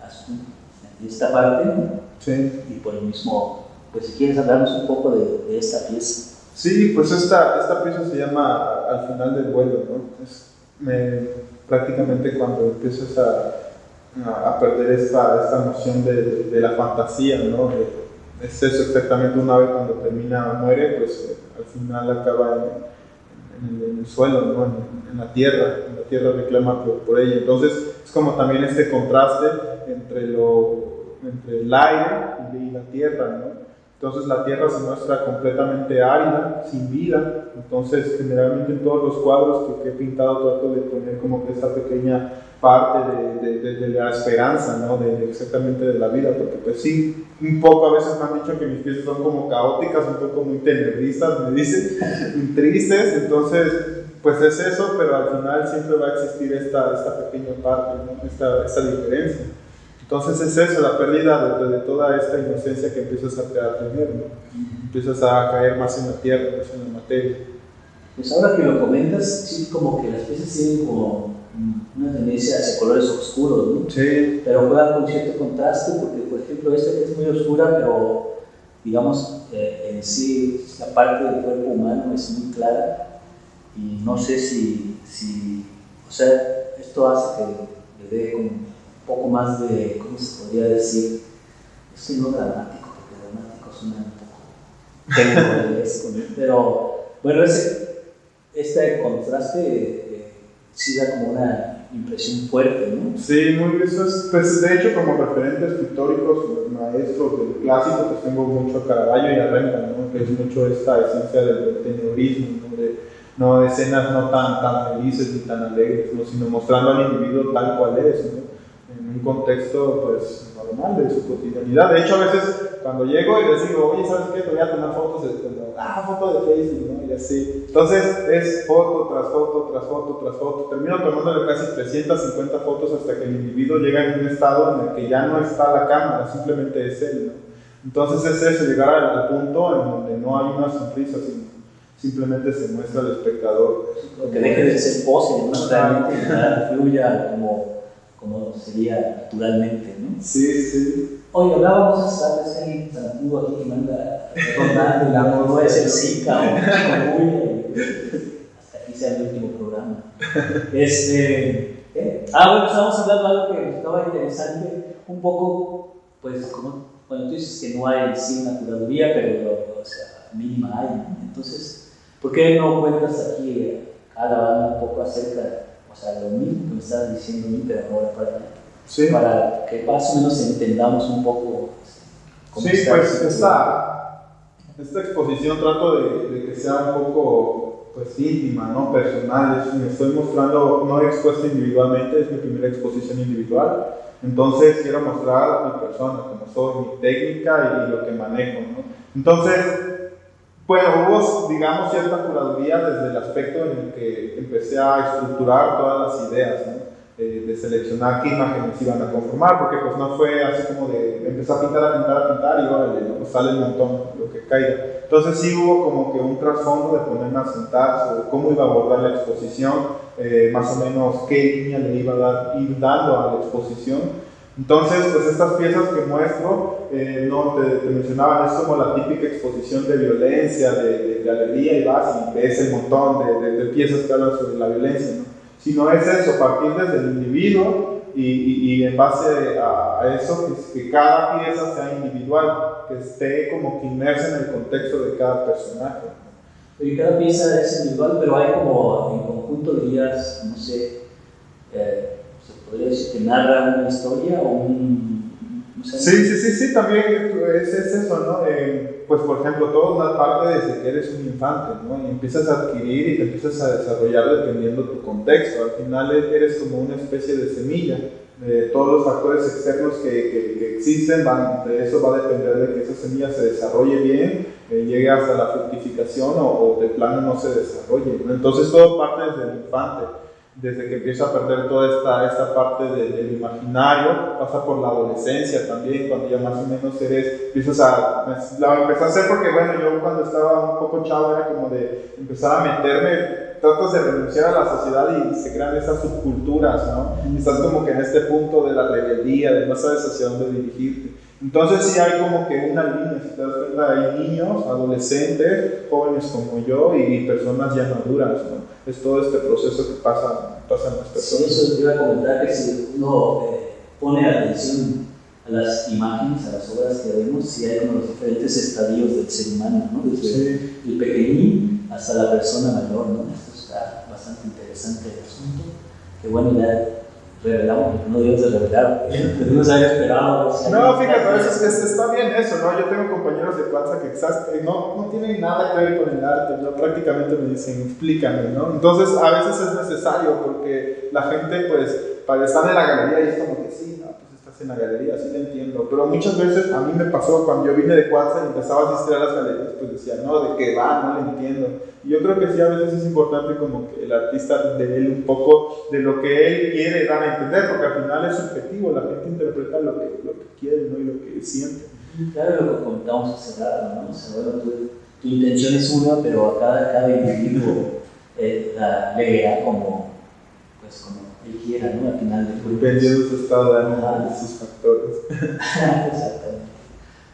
azul en esta parte, sí. y por el mismo pues si quieres hablarnos un poco de, de esta pieza. Sí, pues esta, esta pieza se llama Al final del vuelo, ¿no? Es, me, prácticamente cuando empiezas a, a, perder esta, esta noción de, de, la fantasía, ¿no? Es eso exactamente una vez cuando termina, muere, pues eh, al final acaba en, en, en el suelo, ¿no? En, en, la tierra, en la tierra reclama por, por ella. Entonces es como también este contraste entre, lo, entre el aire y la tierra, ¿no? Entonces la tierra se muestra completamente árida, sin vida. Entonces generalmente en todos los cuadros que, he pintado trato de poner como que esa pequeña parte de, la esperanza, ¿no? Exactamente de la vida, porque pues sí, un poco a veces me han dicho que mis piezas son como caóticas, un poco muy tenebristas, me dicen, tristes, entonces pues es eso, pero al final siempre va a existir esta, pequeña parte, esta diferencia. Entonces es eso, la pérdida de, de, toda esta inocencia que empiezas a, a tener, ¿no? empiezas a caer más en la tierra, más en la materia. Pues ahora que lo comentas, sí, como que las piezas tienen como una tendencia hacia colores oscuros, ¿no? Sí. Pero juega con cierto contraste, porque por ejemplo esta que es muy oscura, pero digamos eh, en sí la parte del cuerpo humano es muy clara y no sé si, si o sea, esto hace que le dé como poco más de, ¿cómo se podría decir? Estoy no dramático, porque dramático suena un poco pero bueno, ese, este contraste eh, sí da como una impresión fuerte, ¿no? Sí, muy eso es, pues de hecho como referentes pictóricos, maestros del clásico, pues tengo mucho a Caravaggio y a Rembrandt, ¿no? Que es mucho esta esencia del tenebrismo, ¿no? De, no escenas no tan, tan felices ni tan alegres, ¿no? sino mostrando al individuo tal cual es, ¿no? En un contexto pues normal de su cotidianidad. De hecho, a veces cuando llego y les digo, oye, ¿sabes qué? Te voy a tomar fotos de, ah, foto de Facebook, ¿no? Y así. Entonces es foto tras foto, tras foto, tras foto. Termino tomándole casi 350 fotos hasta que el individuo llega en un estado en el que ya no está la cámara, simplemente es él, ¿no? Entonces es eso, llegar al, punto en donde no hay una sonrisa, sino simplemente se muestra al espectador. Que deje de ser pose, ¿no? realmente fluya como como sería naturalmente, ¿no? Sí, sí. Oye, hablábamos hasta de alguien tan antiguo aquí que manda rondando el amor, no es el Zika o hasta aquí sea el último programa. Este, ¿eh? Ah, bueno, estábamos hablando de algo que estaba interesante, un poco, pues, como cuando tú dices que no hay sí una curaduría, pero, o sea, mínima hay, ¿no? Entonces, ¿por qué no cuentas aquí a la banda un poco acerca o sea, lo mismo que me estabas diciendo, pero ahora para, sí. para que más o menos entendamos un poco cómo Sí, pues esta, esta exposición trato de, de, que sea un poco pues íntima, ¿no? personal, es, me estoy mostrando, no he expuesto individualmente, es mi primera exposición individual, entonces quiero mostrar mi persona, como soy, mi técnica y, y lo que manejo. ¿no? Entonces, bueno, hubo, digamos, cierta curaduría desde el aspecto en el que empecé a estructurar todas las ideas, ¿no? eh, de seleccionar qué imágenes iban a conformar, porque pues no fue así como de empezar a pintar, a pintar, a pintar y órale, ¿no? pues sale un montón lo que caiga. Entonces sí hubo como que un trasfondo de ponerme a sentar sobre cómo iba a abordar la exposición, eh, más o menos qué línea le iba a dar, ir dando a la exposición. Entonces, pues estas piezas que muestro, eh, no te, te, mencionaban, es como la típica exposición de violencia, de, de, de alegría y vas y ves el montón de, de, piezas que hablan sobre la violencia, ¿no? Sino es eso, partir desde el individuo y, y, y en base a, a eso, que, que, cada pieza sea individual, que esté como que inmersa en el contexto de cada personaje. Y cada pieza es individual, pero hay como en conjunto dirías, no sé, eh, podría decir que narra una historia o un... No sí, sí, sí, sí, también es, es eso, ¿no? Eh, pues por ejemplo, todo una parte desde que eres un infante, ¿no? Y empiezas a adquirir y te empiezas a desarrollar dependiendo tu contexto. Al final eres como una especie de semilla todos los factores externos que, que, existen, van, de eso va a depender de que esa semilla se desarrolle bien, eh, llegue hasta la fructificación o, o, de plano no se desarrolle. Entonces todo parte desde el infante desde que empieza a perder toda esta, esta parte del imaginario, pasa por la adolescencia también, cuando ya más o menos eres, empiezas a, la empecé a hacer porque bueno, yo cuando estaba un poco chavo era como de empezar a meterme, tratas de renunciar a la sociedad y se crean esas subculturas, ¿no? Y estás como que en este punto de la rebeldía, de no sabes hacia dónde dirigirte. Entonces sí hay como que una línea, te cuenta, hay niños, adolescentes, jóvenes como yo y personas ya maduras, ¿no? Es todo este proceso que pasa, pasa en las personas. Sí, eso iba a comentar que si uno eh, pone atención a las imágenes, a las obras que vemos, sí hay como los diferentes estadios del ser humano, ¿no? Desde el pequeñín hasta la persona mayor, ¿no? Esto está bastante interesante el asunto. Que bueno, ya revelamos, no debemos de revelar, no se había esperado. no, fíjate, es, es, está bien eso, ¿no? Yo tengo compañeros de Cuanza que exacto, no, no tienen nada que ver con el arte, ¿no? prácticamente me dicen, explícame, ¿no? Entonces, a veces es necesario porque la gente, pues, para estar en la galería y es como que sí, ¿no? en la galería, sí lo entiendo, pero muchas veces a mí me pasó cuando yo vine de Cuatza y empezaba a asistir a las galerías, pues decía, no, de qué va, no lo entiendo. Y yo creo que sí, a veces es importante como que el artista dé un poco de lo que él quiere dar a entender, porque al final es subjetivo, la gente interpreta lo que, lo que quiere ¿no? y lo que siente. Claro, lo que comentamos hace rato, ¿no? O sea, bueno, tu, tu, intención es una, pero a cada, cada individuo eh, la, le como, pues, como él quiera, ¿no? Al final de cuentas. Dependiendo de su estado de ánimo, de sus factores. Exactamente.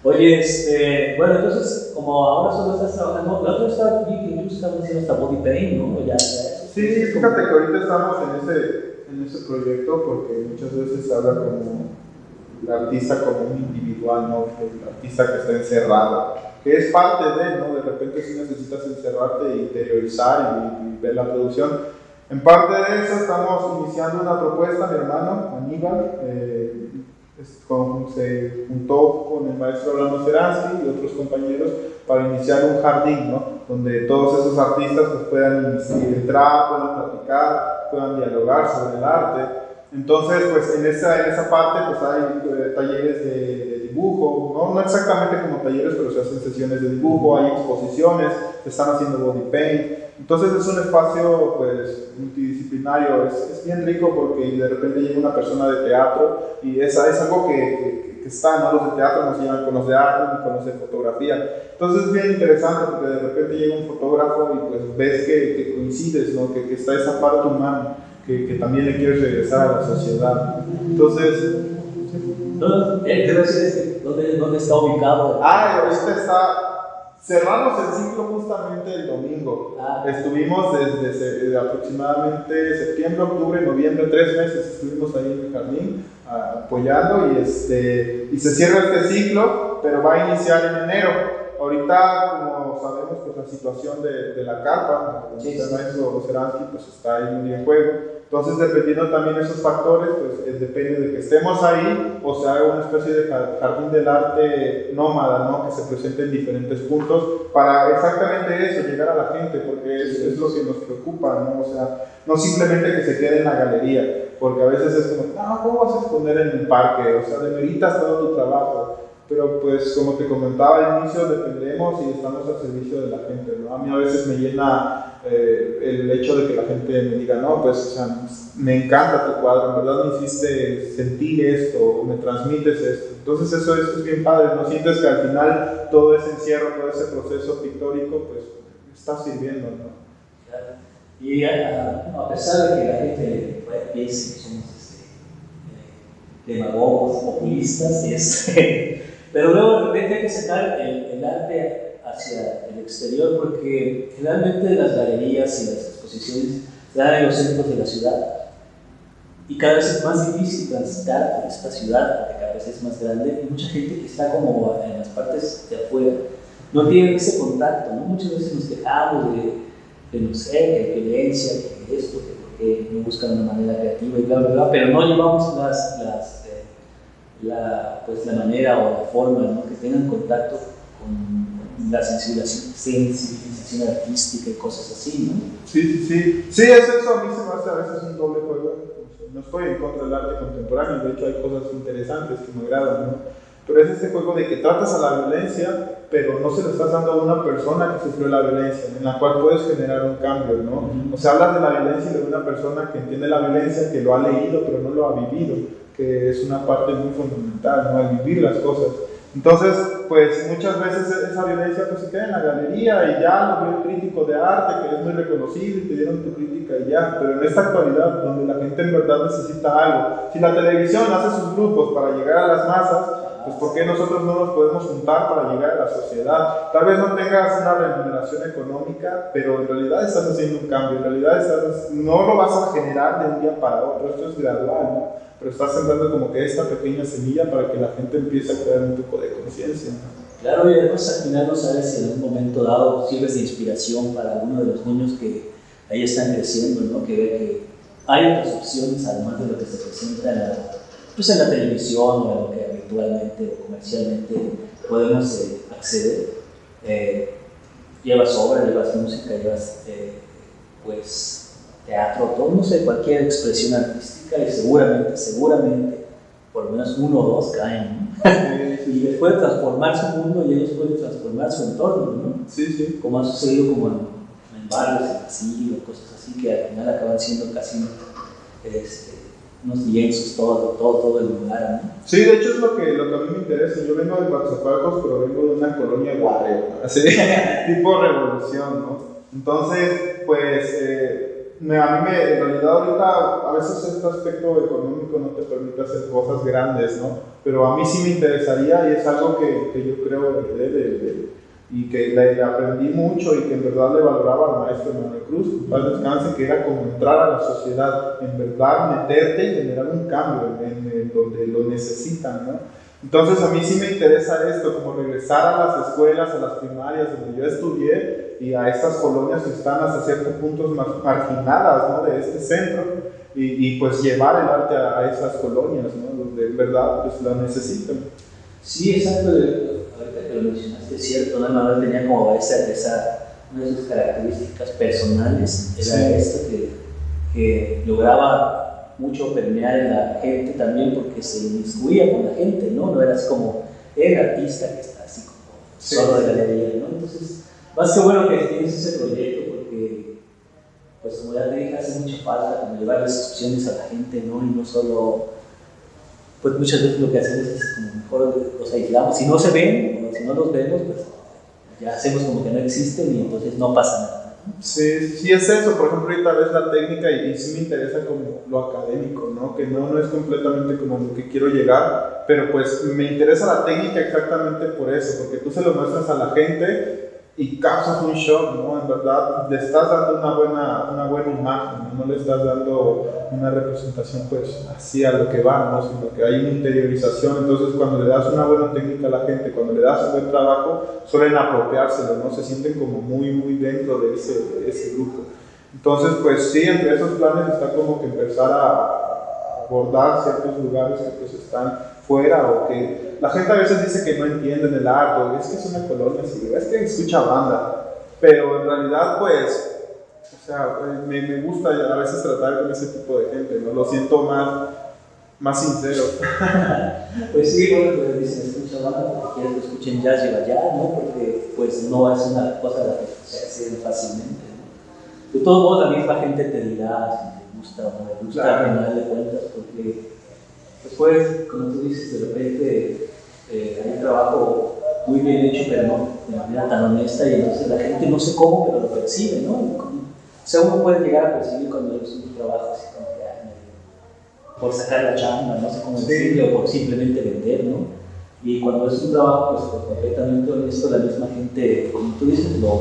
Oye, este, bueno, entonces, como ahora solo estás trabajando, la otra está, vi que incluso estabas haciendo hasta body paint, ¿no? Ya, sí, fíjate que ahorita estamos en ese, en ese proyecto porque muchas veces se habla como el artista como un individual, ¿no? El artista que está encerrado, que es parte de, ¿no? De repente si necesitas encerrarte e interiorizar y, y ver la producción en parte de eso estamos iniciando una propuesta, mi hermano Aníbal, eh, se juntó con el maestro Orlando Seransky y otros compañeros para iniciar un jardín, ¿no? donde todos esos artistas pues, puedan entrar, puedan platicar, puedan dialogar sobre el arte. Entonces, pues en esa, en esa parte pues, hay eh, talleres de, de dibujo, ¿no? no exactamente como talleres, pero se hacen sesiones de dibujo, hay exposiciones, se están haciendo body paint. Entonces es un espacio pues multidisciplinario, es, es, bien rico porque de repente llega una persona de teatro y es, es algo que, que, que, está, ¿no? Los de teatro nos llevan con los de arte y con los de fotografía. Entonces es bien interesante porque de repente llega un fotógrafo y pues ves que, que coincides, ¿no? que, que está esa parte humana, que, que también le quieres regresar a la sociedad. Entonces... ¿Dónde, ¿Dónde, ¿Dónde está ubicado? Ah, ahorita está Cerramos el ciclo justamente el domingo. Ah. Estuvimos desde, aproximadamente septiembre, octubre, noviembre, tres meses estuvimos ahí en el jardín apoyando y, este, y se cierra este ciclo, pero va a iniciar en enero. Ahorita, como sabemos, pues la situación de, de la carpa, el maestro Seransky, pues está ahí en juego. Entonces, dependiendo también de esos factores, pues eh, depende de que estemos ahí o sea una especie de jardín del arte nómada, ¿no? Que se presente en diferentes puntos para exactamente eso, llegar a la gente, porque es, es, lo que nos preocupa, ¿no? O sea, no simplemente que se quede en la galería, porque a veces es como, no, ¿cómo vas a exponer en el parque? O sea, demeritas todo tu trabajo pero pues como te comentaba al inicio, dependemos y estamos al servicio de la gente, ¿no? A mí a veces me llena eh, el hecho de que la gente me diga, no, pues o sea, me encanta tu cuadro, en verdad me hiciste sentir esto, me transmites esto. Entonces eso, es bien padre, ¿no? Sientes que al final todo ese encierro, todo ese proceso pictórico, pues está sirviendo, ¿no? Y a, a, pesar de que la gente piense que somos este, eh, demagogos, populistas, este, pero luego de repente hay que sacar el, el, arte hacia el exterior porque generalmente las galerías y las exposiciones se dan en los centros de la ciudad y cada vez es más difícil transitar por esta ciudad porque cada vez es más grande y mucha gente que está como en las partes de afuera no tiene ese contacto, ¿no? Muchas veces nos quejamos de, de no sé, que hay violencia, que esto, que porque no buscan una manera creativa y bla, bla, bla, pero no llevamos las, las la, pues, la manera o la forma ¿no? que tengan contacto con la sensibilización, sensibilización artística y cosas así, ¿no? Sí, sí, sí. Sí, es eso, a mí se me hace a veces un doble juego. No estoy en contra del arte contemporáneo, de hecho hay cosas interesantes que me agradan, ¿no? Pero es este juego de que tratas a la violencia, pero no se lo estás dando a una persona que sufrió la violencia, en la cual puedes generar un cambio, ¿no? O sea, hablas de la violencia de una persona que entiende la violencia, que lo ha leído, pero no lo ha vivido, que es una parte muy fundamental, ¿no? El vivir las cosas. Entonces, pues muchas veces esa violencia pues, se queda en la galería y ya lo vio el crítico de arte, que es muy reconocido y te dieron tu crítica y ya. Pero en esta actualidad, donde la gente en verdad necesita algo, si la televisión hace sus grupos para llegar a las masas, pues ¿por qué nosotros no nos podemos juntar para llegar a la sociedad? Tal vez no tengas una remuneración económica, pero en realidad estás haciendo un cambio, en realidad estás, no lo vas a generar de un día para otro, esto es gradual, ¿no? pero estás sembrando como que esta pequeña semilla para que la gente empiece a crear un poco de conciencia. Claro, y además al final no sabes si en un momento dado sirves de inspiración para alguno de los niños que ahí están creciendo, ¿no? que ve que hay otras opciones además de lo que se presenta en la, pues en la televisión o en lo que habitualmente o comercialmente podemos eh, acceder. Eh, llevas obra, llevas música, llevas eh, pues teatro, todo, no sé, cualquier expresión artística y seguramente, seguramente, por lo menos uno o dos caen, ¿no? y les puede transformar su mundo y ellos pueden transformar su entorno, ¿no? Sí, sí. Como ha sucedido como en, en barrios, en asilo, cosas así, que al final acaban siendo casi este, unos lienzos, todo, todo, todo el lugar, ¿no? Sí, de hecho es lo que, lo que a mí me interesa. Yo vengo de Guatzapacos, pero vengo de una colonia guardia, así, tipo revolución, ¿no? Entonces, pues... Eh, me, a mí me, en realidad ahorita a veces este aspecto económico no te permite hacer cosas grandes, ¿no? Pero a mí sí me interesaría y es algo que, que yo creo de, de, y que le, aprendí mucho y que en verdad le valoraba al maestro Manuel Cruz, para descanse, que era como entrar a la sociedad, en verdad meterte y generar un cambio en, en donde lo necesitan, ¿no? Entonces a mí sí me interesa esto, como regresar a las escuelas, a las primarias donde yo estudié y a estas colonias que están hasta ciertos puntos marginadas ¿no? de este centro y, y, pues llevar el arte a, esas colonias, ¿no? donde en verdad pues la necesitan. Sí, exacto, que lo mencionaste es cierto, ¿no? Manuel tenía como esa, esa, una de sus características personales, era sí. esto que, que lograba mucho permear en la gente también porque se inmiscuía con la gente, ¿no? No era así como el artista que está así como sí. solo de galería, ¿no? Entonces, más que bueno que tienes ese proyecto porque, pues como ya te dije, hace mucha falta como llevar las opciones a la gente, ¿no? Y no solo, pues muchas veces lo que hacemos es como mejor los aislamos, si no se ven o si no los vemos, pues ya hacemos como que no existen y entonces no pasa nada. Sí, sí es eso, por ejemplo ahorita ves la técnica y, y, sí me interesa como lo académico, ¿no? Que no, no es completamente como lo que quiero llegar, pero pues me interesa la técnica exactamente por eso, porque tú se lo muestras a la gente y causas un shock, ¿no? En verdad, le estás dando una buena, una buena imagen, ¿no? no le estás dando una representación pues así a lo que va, ¿no? Sino que hay una interiorización, entonces cuando le das una buena técnica a la gente, cuando le das un buen trabajo, suelen apropiárselo, ¿no? Se sienten como muy, muy dentro de ese, de ese grupo. Entonces, pues sí, entre esos planes está como que empezar a abordar ciertos lugares que pues están fuera o que la gente a veces dice que no entienden el arte, es que es una colonia así, es que escucha banda, pero en realidad pues, o sea, me, me gusta a veces tratar con ese tipo de gente, ¿no? Lo siento más, más sincero. pues sí, bueno, pues dicen escucha banda porque quieres que escuchen jazz y allá, ¿no? Porque pues no es una cosa la que se accede fácilmente, ¿no? De todos modos, la misma gente te dirá si te gusta o no te gusta claro. al final de cuentas, porque Después, como tú dices, de repente eh, hay un trabajo muy bien hecho, pero no de manera tan honesta, y entonces la gente no sé cómo, pero lo percibe, ¿no? O sea, uno puede llegar a percibir cuando es un trabajo así como que hay, por sacar la chamba, no sé cómo decirlo, o por simplemente vender, ¿no? Y cuando es un trabajo pues, completamente honesto, la misma gente, como tú dices, lo,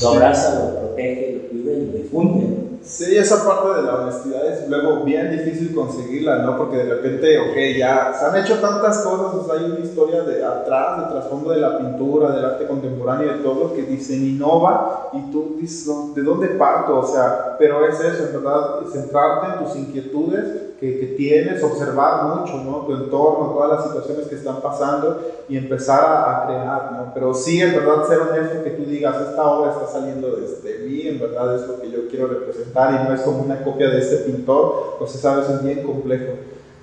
lo abraza, lo protege, lo cuida y lo difunde, ¿no? Sí, esa parte de la honestidad es luego bien difícil conseguirla, ¿no? Porque de repente, ok, ya se han hecho tantas cosas, o sea, hay una historia de atrás, de trasfondo de la pintura, del arte contemporáneo, de todo, que dicen innova y tú dices, ¿de dónde parto? O sea, pero es eso, en verdad, centrarte en tus inquietudes que, que, tienes, observar mucho, ¿no? Tu entorno, todas las situaciones que están pasando y empezar a, a, crear, ¿no? Pero sí, en verdad, ser honesto, que tú digas, esta obra está saliendo desde mí, en verdad es lo que yo quiero representar y no es como una copia de este pintor, pues esa vez es bien complejo.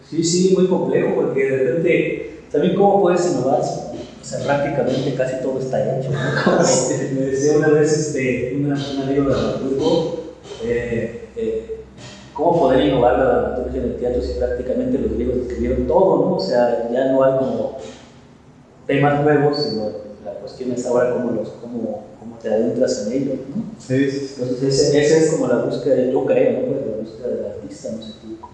Sí, sí, muy complejo, porque de repente, también cómo puedes innovar, o sea, prácticamente casi todo está hecho, ¿no? me decía una vez este, una, un amigo de dramaturgo, eh, eh, cómo poder innovar la dramaturgia en el teatro si prácticamente los griegos escribieron todo, ¿no? O sea, ya no hay como temas nuevos, sino la cuestión es ahora cómo, los, cómo, cómo te adentras en ellos, ¿no? Sí, sí. Entonces, esa es como la búsqueda, yo creo, ¿no? Pues la búsqueda del artista, no sé tú.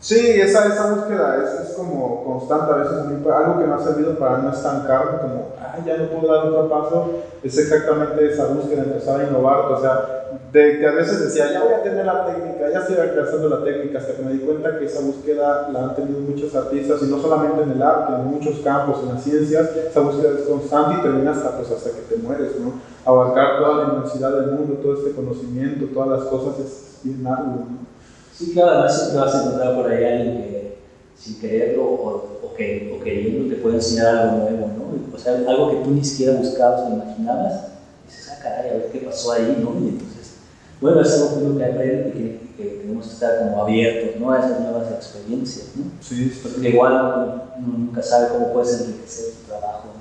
Sí, esa, esa búsqueda es, es, como constante a veces, algo que me ha servido para no estancarme, como, ay, ya no puedo dar otro paso, es exactamente esa búsqueda, empezar a innovar, o sea, de que a veces decía, ya voy a tener la técnica, ya estoy alcanzando la técnica, hasta que me di cuenta que esa búsqueda la han tenido muchos artistas, y no solamente en el arte, en muchos campos, en las ciencias, esa búsqueda es constante y termina hasta, pues, hasta que te mueres, ¿no? Abarcar toda la inmensidad del mundo, todo este conocimiento, todas las cosas es bien arduo, ¿no? Sí, claro, además siempre vas a encontrar por ahí alguien que sin quererlo o, o, que, o queriendo te puede enseñar algo nuevo, ¿no? O sea, algo que tú ni siquiera buscabas o imaginabas, y dices, ah, caray, a ver qué pasó ahí, ¿no? Y entonces, bueno, es algo que aprende y que, que, tenemos que estar como abiertos, ¿no? A esas nuevas experiencias, ¿no? Sí, Porque igual uno nunca sabe cómo puedes enriquecer tu trabajo, ¿no?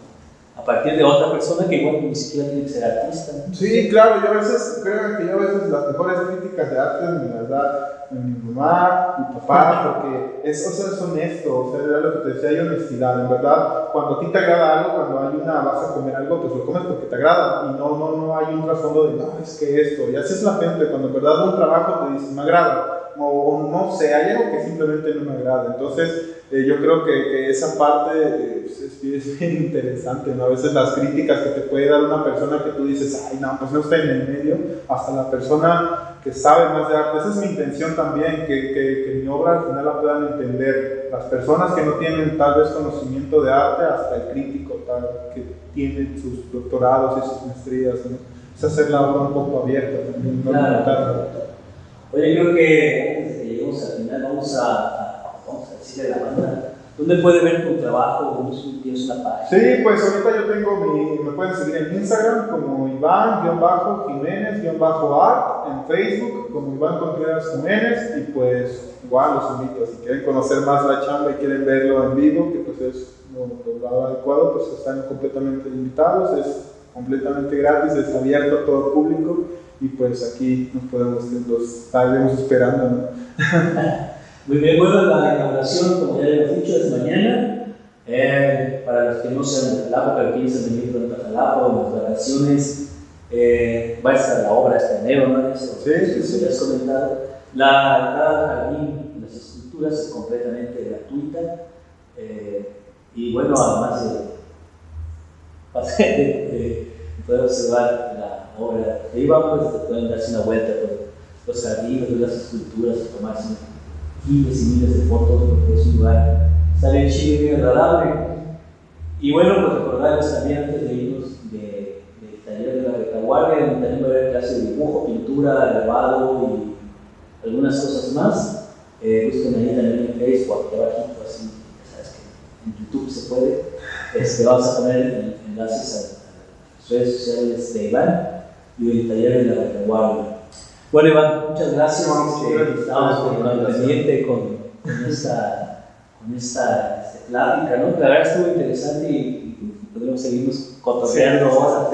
A partir de otra persona que igual ni siquiera tiene que ser artista. Sí, claro, yo a veces creo que yo a veces las mejores críticas de arte me las da mi mamá, mi papá, porque es, o honesto, o sea, era lo que te decía, hay honestidad, en verdad, cuando a ti te agrada algo, cuando hay una, vas a comer algo, pues lo comes porque te agrada, y no, no, no hay un trasfondo de, no, es que esto, y así es la gente, cuando en verdad un trabajo te dice, me agrada, o, no sé, hay algo que simplemente no me agrada, entonces eh, yo creo que, que esa parte eh, es, es, bien interesante, ¿no? A veces las críticas que te puede dar una persona que tú dices, ay, no, pues no está en el medio, hasta la persona que sabe más de arte. Esa es mi intención también, que, que, que mi obra al final la puedan entender las personas que no tienen tal vez conocimiento de arte, hasta el crítico tal, que tiene sus doctorados y sus maestrías, ¿no? Es hacer la obra un poco abierta, no claro. Oye, creo que antes de que al final vamos a de la banda. ¿Dónde puede ver tu trabajo? ¿Tienes una página? Sí, pues ahorita yo tengo mi, me pueden seguir en Instagram como Iván-Jiménez-Art, en Facebook como Iván Contreras Jiménez y pues igual los invito, si quieren conocer más la chamba y quieren verlo en vivo, que pues es lo, lo adecuado, pues están completamente invitados, es completamente gratis, es abierto a todo el público y pues aquí nos podemos, los estaremos esperando. ¿no? Muy bien, bueno, la inauguración, como ya hemos dicho, es mañana. Eh, para los que no sean de Jalapa, pero quieren venir pronto a Jalapa o las vacaciones, eh, va a estar la obra este enero, ¿no? Eso, sí, sí, sí. has comentado. La entrada jardín, las esculturas es completamente gratuita. Eh, y bueno, además de, de, de poder observar la obra de Iván, pues pueden darse una vuelta por los jardines, las esculturas, tomarse miles y miles de fotos porque es un lugar, sale chido y muy agradable. Y bueno, pues recordarles también antes de irnos de, del taller de la retaguardia, donde también va a haber clase de dibujo, pintura, grabado y algunas cosas más. Eh, busquen ahí también en Facebook, aquí abajito, así, ya sabes que en YouTube se puede. Este, vamos a poner enlaces a, redes sociales de Iván y del taller de la retaguardia. Bueno, Iván, muchas gracias. Este, estamos con, con, pendiente con, con, esta, con esta este, plática, ¿no? La verdad estuvo interesante y, y podemos seguirnos cotorreando ahora.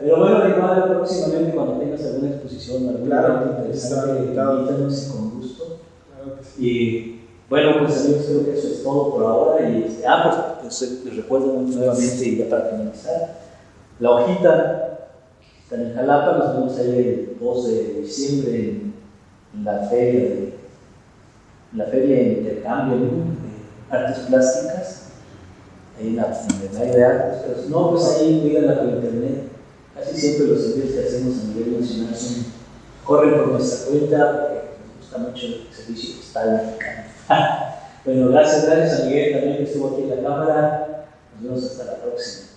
Pero bueno, igual próximamente cuando tengas alguna exposición o alguna claro, interesante, invítanos con gusto. Claro sí. Y bueno, pues amigos, creo que eso es todo por ahora. Y este, ah, pues, pues les recuerdo nuevamente, y ya para finalizar, la hojita en Jalapa, nos vemos ahí el 2 de diciembre en, la feria de la feria de intercambio de artes plásticas, ahí en la, área de artes, pero si no, pues ahí cuídala por internet. Casi siempre los envíos que hacemos a nivel nacional son, corren por nuestra cuenta, porque nos gusta mucho el servicio postal mexicano. bueno, gracias, gracias a Miguel también que estuvo aquí en la cámara. Nos vemos hasta la próxima.